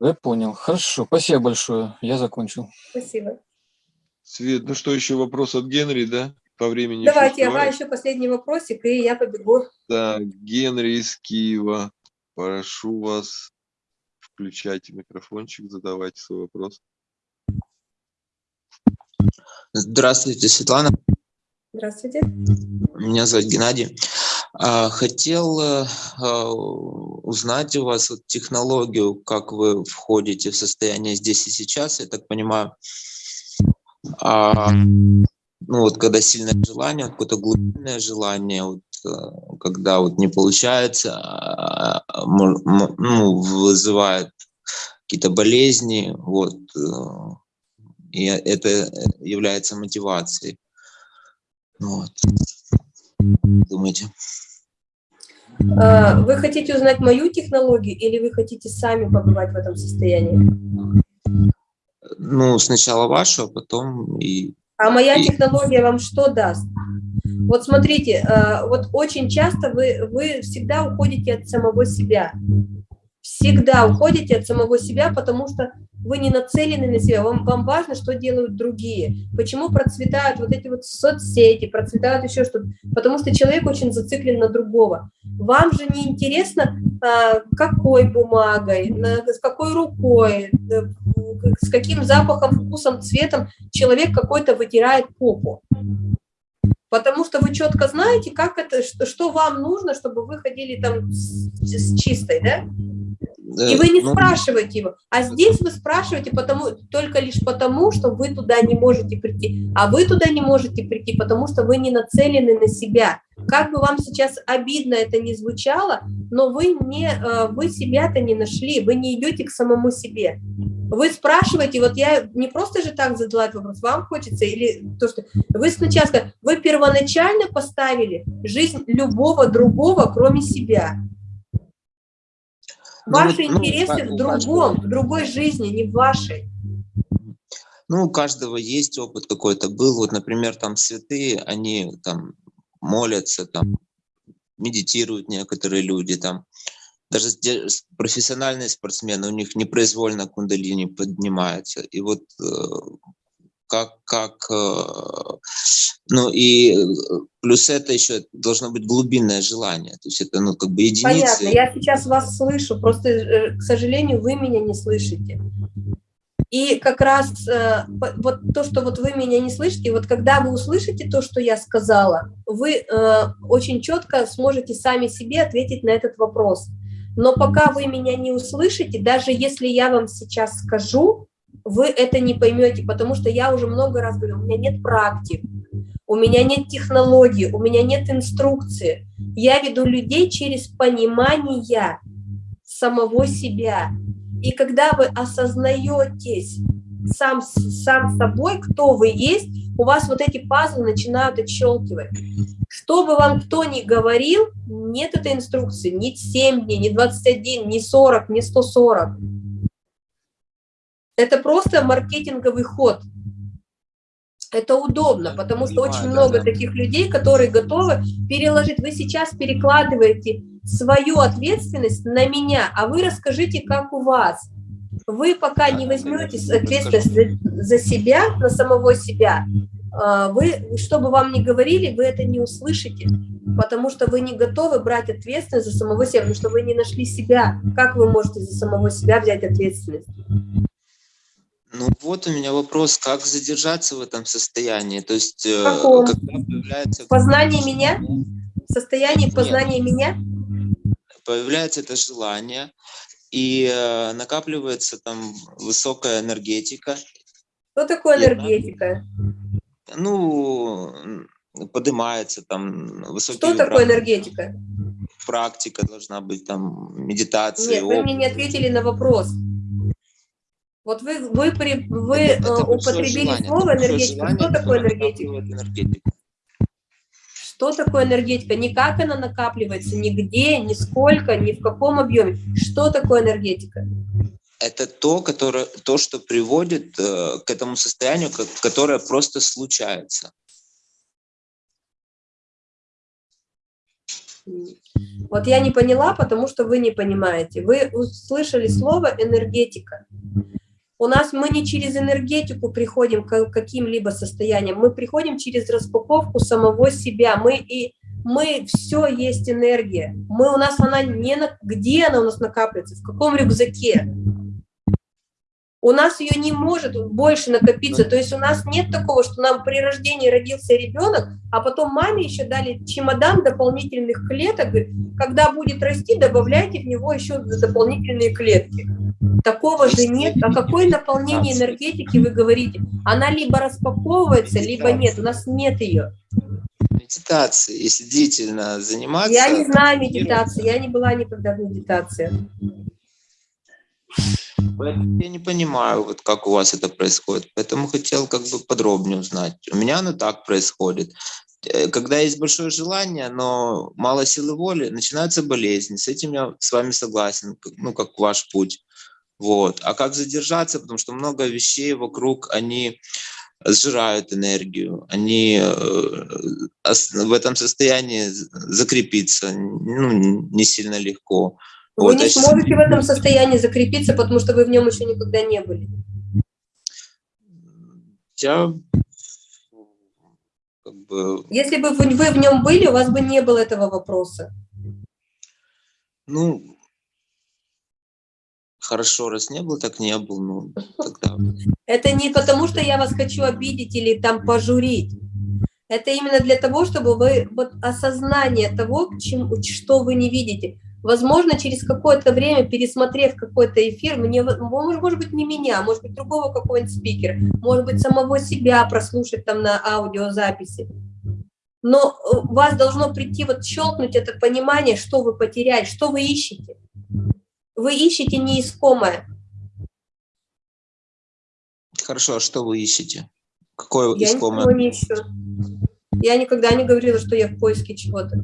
Я понял. Хорошо, спасибо большое. Я закончил. Спасибо. Свет, ну что, еще вопрос от Генри, да? По времени Давайте, ага, еще последний вопросик, и я побегу. Да, Генри из Киева, прошу вас, включайте микрофончик, задавайте свой вопрос. Здравствуйте, Светлана. Здравствуйте. Меня зовут Геннадий. А, хотел э, а, узнать у вас технологию, как вы входите в состояние здесь и сейчас. Я так понимаю, а, ну вот когда сильное желание, какое-то глубинное желание, вот, э, когда вот не получается, а, ну, вызывает какие-то болезни, вот, э, и это является мотивацией. Вот. Думаете? А, вы хотите узнать мою технологию или вы хотите сами побывать в этом состоянии? Ну, сначала вашу, а потом и... А моя технология вам что даст? Вот смотрите, а, вот очень часто вы, вы всегда уходите от самого себя. Всегда уходите от самого себя, потому что вы не нацелены на себя, вам, вам важно, что делают другие. Почему процветают вот эти вот соцсети, процветают еще что-то? Потому что человек очень зациклен на другого. Вам же не интересно, а, какой бумагой, с какой рукой, с каким запахом, вкусом, цветом человек какой-то вытирает попу. Потому что вы четко знаете, как это, что, что вам нужно, чтобы вы ходили там с, с чистой, да? И вы не ну, спрашиваете его. А здесь вы спрашиваете потому, только лишь потому, что вы туда не можете прийти. А вы туда не можете прийти, потому что вы не нацелены на себя. Как бы вам сейчас обидно это не звучало, но вы, не, э, вы себя-то не нашли, вы не идете к самому себе. Вы спрашиваете, вот я не просто же так задала этот вопрос, вам хочется, или то, что вы сначала сказали, вы первоначально поставили жизнь любого другого, кроме себя. Ну, Ваши ну, интересы как в другом, в другой жизни, не в вашей. Ну, у каждого есть опыт какой-то был. Вот, например, там святые, они там молятся, там медитируют некоторые люди, там даже профессиональные спортсмены, у них непроизвольно кундалини поднимается. И вот э, как, как э, ну и э, плюс это еще должно быть глубинное желание, то есть это ну как бы единицы. Понятно, я сейчас вас слышу, просто, э, к сожалению, вы меня не слышите. И как раз вот то, что вот вы меня не слышите, вот когда вы услышите то, что я сказала, вы очень четко сможете сами себе ответить на этот вопрос. Но пока вы меня не услышите, даже если я вам сейчас скажу, вы это не поймете, потому что я уже много раз говорю, у меня нет практик, у меня нет технологий, у меня нет инструкции. Я веду людей через понимание самого себя. И когда вы осознаетесь сам, сам собой, кто вы есть, у вас вот эти пазлы начинают отщелкивать. Что бы вам кто ни говорил, нет этой инструкции, ни 7 дней, ни 21, ни 40, ни 140. Это просто маркетинговый ход. Это удобно, потому что очень много таких людей, которые готовы переложить. Вы сейчас перекладываете свою ответственность на меня, а вы расскажите, как у вас. Вы пока не возьмете ответственность за, за себя, на самого себя, а, вы, что бы вам ни говорили, вы это не услышите, потому что вы не готовы брать ответственность за самого себя, потому что вы не нашли себя. Как вы можете за самого себя взять ответственность? Ну вот у меня вопрос, как задержаться в этом состоянии, то есть э, Каком? когда появляется Познание меня? Состояние Нет. познания меня? появляется это желание и э, накапливается там высокая энергетика, Что такое энергетика? ну м, поднимается там высокие Что такое вибрации. энергетика? практика должна быть там медитация Нет, вы мне не опыт. ответили на вопрос. Вот вы, вы, при- вы Это- э, это большое употребили желание, слово это энергетика. желание, Что такое энергетика? энергетику. Что такое энергетика? Не как она накапливается, нигде, ни сколько, ни в каком объеме. Что такое энергетика? это то, которое, то, что приводит э, к этому состоянию, ко- которое просто случается. Вот я не поняла, потому что вы не понимаете. Вы услышали слово энергетика. У нас мы не через энергетику приходим к каким-либо состояниям, мы приходим через распаковку самого себя. Мы и мы все есть энергия. Мы у нас она не на где она у нас накапливается, в каком рюкзаке. У нас ее не может больше накопиться. То есть у нас нет такого, что нам при рождении родился ребенок, а потом маме еще дали чемодан дополнительных клеток. говорит, Когда будет расти, добавляйте в него еще дополнительные клетки. Такого же нет. О какое наполнение энергетики вы говорите? Она либо распаковывается, либо нет. У нас нет ее. Медитация, если длительно заниматься... Я не знаю медитации, я не была никогда в медитации. Поэтому я не понимаю, вот как у вас это происходит. Поэтому хотел как бы подробнее узнать. У меня оно так происходит. Э, Когда есть большое желание, но мало силы воли, начинаются болезни. С этим я с вами согласен, ну, как ваш путь. Вот. А как задержаться? Потому что много вещей вокруг, они сжирают энергию, они э, в этом состоянии закрепиться ну, не сильно легко. Вы Вот, не щас- сможете в этом состоянии закрепиться, потому что вы в нем еще никогда не были. Я как бы, Если бы вы вы в нем были, у вас бы не было этого вопроса. ну, хорошо, раз не был, так не был, ну, тогда... Это не потому, что я вас хочу обидеть или там пожурить. Это именно для того, чтобы вы вот осознание того, к чему, что вы не видите. Возможно, через какое-то время, пересмотрев какой-то эфир, мне, может, быть, не меня, может быть, другого какого-нибудь спикера, может быть, самого себя прослушать там на аудиозаписи. Но у вас должно прийти, вот щелкнуть это понимание, что вы потеряли, что вы ищете. Вы ищете неискомое. Хорошо, а что вы ищете? Какое Я искомое? ничего не ищу. Я никогда не говорила, что я в поиске чего-то.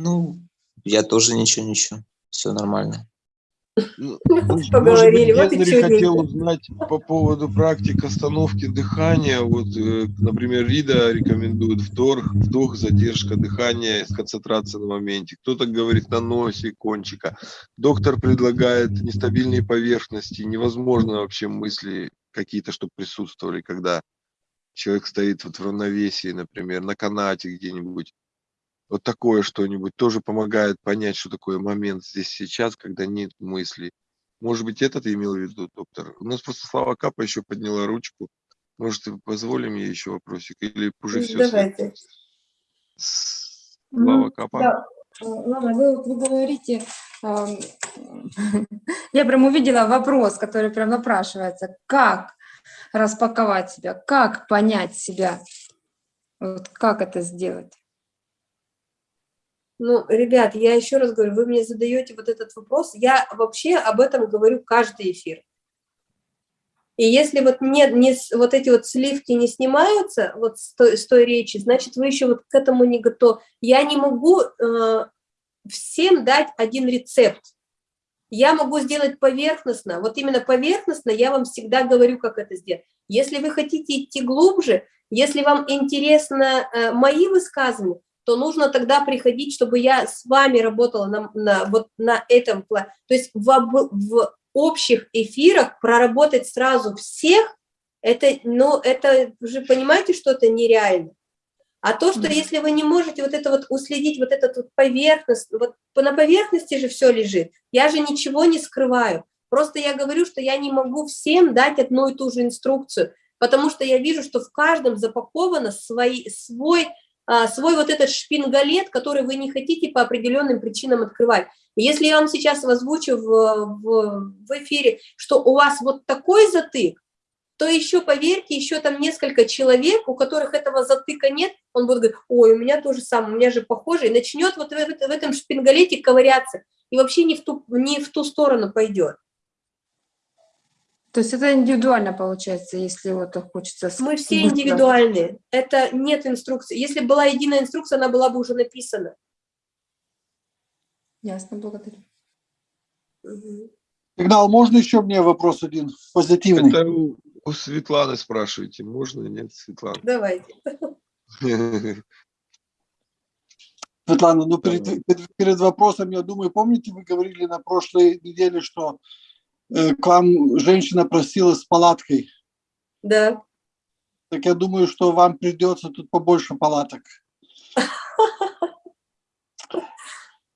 Ну, я тоже ничего не ищу. Все нормально. Ну, <laughs> Ну, может поговорили, быть, вот чудненько. хотел узнать по поводу практик остановки дыхания. Вот, э, например, Рида рекомендует вдох, вдох, задержка дыхания, концентрация на моменте. Кто-то говорит на носе кончика. Доктор предлагает нестабильные поверхности. Невозможно вообще мысли какие-то, чтобы присутствовали, когда человек стоит вот в равновесии, например, на канате где-нибудь. Вот такое что-нибудь тоже помогает понять, что такое момент здесь сейчас, когда нет мыслей. Может быть, это ты имел в виду, доктор? У нас просто Слава Капа еще подняла ручку. Может, позволим ей еще вопросик? Или уже все? Давайте. Слава Капа. Да. Э, Ладно, вы, вы говорите, эм, <laughs> я прям увидела вопрос, который прям напрашивается. Как распаковать себя? Как понять себя? Вот как это сделать? Ну, ребят, я еще раз говорю, вы мне задаете вот этот вопрос. Я вообще об этом говорю каждый эфир. И если вот нет, не, вот эти вот сливки не снимаются вот с той, с той речи, значит, вы еще вот к этому не готовы. Я не могу э, всем дать один рецепт. Я могу сделать поверхностно. Вот именно поверхностно я вам всегда говорю, как это сделать. Если вы хотите идти глубже, если вам интересно э, мои высказывания, то нужно тогда приходить, чтобы я с вами работала на, на, вот на этом плане. То есть в, в общих эфирах проработать сразу всех, это, ну, это уже понимаете, что это нереально. А то, что если вы не можете вот это вот уследить, вот этот вот поверхность, вот по- на поверхности же все лежит, я же ничего не скрываю. Просто я говорю, что я не могу всем дать одну и ту же инструкцию, потому что я вижу, что в каждом запаковано свои, свой, свой вот этот шпингалет, который вы не хотите по определенным причинам открывать. Если я вам сейчас озвучу в, в, в эфире, что у вас вот такой затык, то еще, поверьте, еще там несколько человек, у которых этого затыка нет, он будет говорить, ой, у меня тоже самое, у меня же похоже, и начнет вот в, в этом шпингалете ковыряться, и вообще не в ту, не в ту сторону пойдет. То есть это индивидуально получается, если вот хочется... Мы все индивидуальные, это нет инструкции. Если была единая инструкция, она была бы уже написана. Ясно, благодарю. Сигнал, можно еще мне вопрос один позитивный? Это у, у Светланы спрашиваете, можно, нет, Светлана? Давайте. <laughs> Светлана, ну перед, перед, вопросом, я думаю, помните, вы говорили на прошлой неделе, что к вам женщина просила с палаткой. Да. Так я думаю, что вам придется тут побольше палаток. <laughs>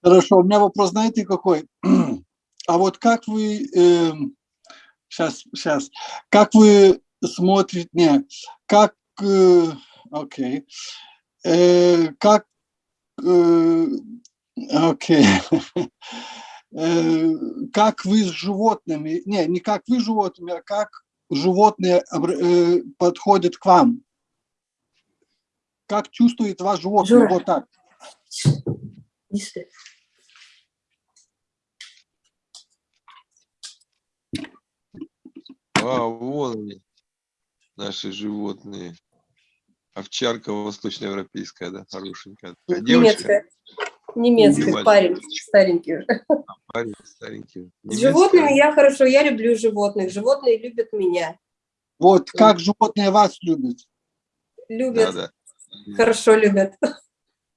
Хорошо, у меня вопрос, знаете, какой? <clears throat> А вот как вы, сейчас, сейчас, как вы смотрите, не, как, э, окей, Э, как, э, окей, Э, <laughs> как вы с животными, не, не как вы с животными, а как животные э, подходят к вам? Как чувствует ваш животное? Жора. Вот так. А, вон они, наши животные. Овчарка восточноевропейская, да, хорошенькая. Девочка, Немецкая. Немецкая. парень, старенький уже. парень старенький. С животными я хорошо, я люблю животных, животные любят меня, Вот как животные вас любят. любят, Да, да. хорошо любят.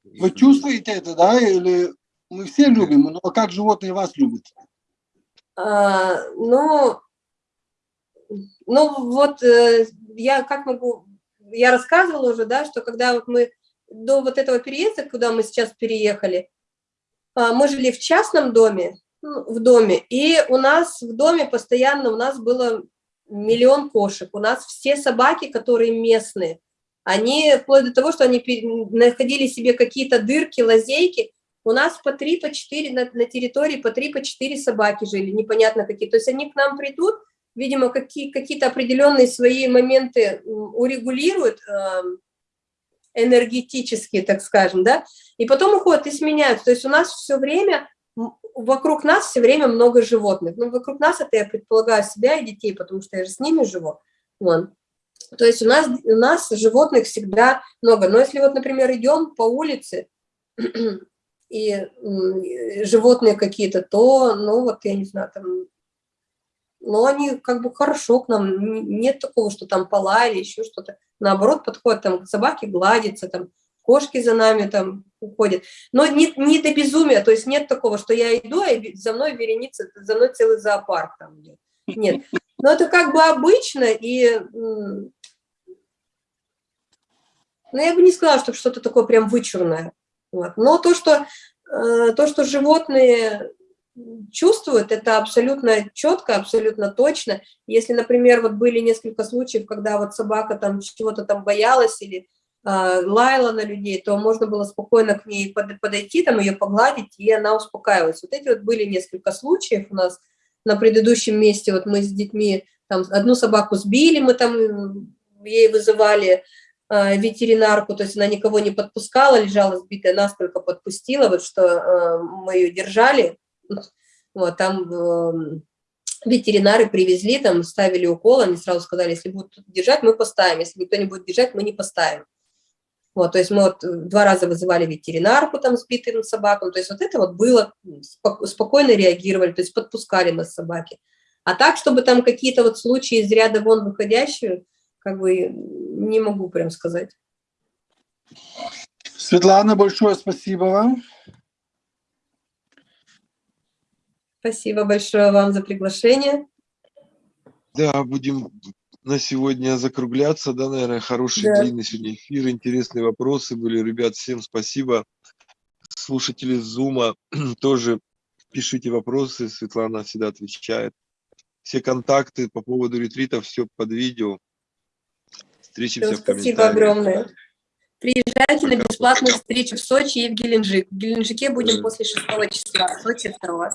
Вы чувствуете это, да? Или мы все любим, но как животные вас любят? А, ну, ну вот э, я как могу, я рассказывала уже, да, что когда вот мы до вот этого переезда, куда мы сейчас переехали, а, мы жили в частном доме, ну, в доме, и у нас в доме постоянно, у нас было миллион кошек, у нас все собаки, которые местные, они вплоть до того, что они находили себе какие-то дырки, лазейки. У нас по три, по четыре на, на территории по три, по четыре собаки жили, непонятно какие. То есть они к нам придут, видимо, какие, какие-то определенные свои моменты урегулируют, энергетические, так скажем, да, и потом уходят и сменяются. То есть у нас все время, вокруг нас все время много животных. Ну, вокруг нас это я предполагаю себя и детей, потому что я же с ними живу. Вон. То есть у нас, у нас животных всегда много. Но если вот, например, идем по улице, <clears throat> и животные какие-то, то, ну, вот, я не знаю, там, но они как бы хорошо к нам, нет такого, что там полали, еще что-то. Наоборот, подходят там к собаке, гладятся, там, кошки за нами там уходят. Но не, не до безумия, то есть нет такого, что я иду, а за мной вереница, за мной целый зоопарк там идет. Нет. Но это как бы обычно, и ну, я бы не сказала, что что-то такое прям вычурное. Вот. Но то что, э, то, что животные чувствуют, это абсолютно четко, абсолютно точно. Если, например, вот были несколько случаев, когда вот собака там чего-то там боялась или э, лаяла на людей, то можно было спокойно к ней под, подойти, там ее погладить, и она успокаивалась. Вот эти вот были несколько случаев у нас на предыдущем месте, вот мы с детьми там одну собаку сбили, мы там ей вызывали э, ветеринарку, то есть она никого не подпускала, лежала сбитая, нас только подпустила, вот что э, мы ее держали, вот, там э, ветеринары привезли, там ставили укол, они сразу сказали, если будут держать, мы поставим, если никто не будет держать, мы не поставим. Вот, то есть мы вот два раза вызывали ветеринарку там сбитым собакам, то есть вот это вот было, спокойно реагировали, то есть подпускали нас собаки. А так, чтобы там какие-то вот случаи из ряда вон выходящие, как бы не могу прям сказать. Светлана, большое спасибо вам. Спасибо большое вам за приглашение. Да, будем на сегодня закругляться, да, наверное, хороший Да. длинный сегодня эфир, интересные вопросы были. Ребят, всем спасибо. Слушатели Зума <clears throat> тоже пишите вопросы, Светлана всегда отвечает. Все контакты по поводу ретрита, все под видео. Встретимся Всё, в спасибо комментариях. огромное. Приезжайте на бесплатную встречу в Сочи и в Геленджик. В Геленджике будем после 6 числа, в Сочи 2.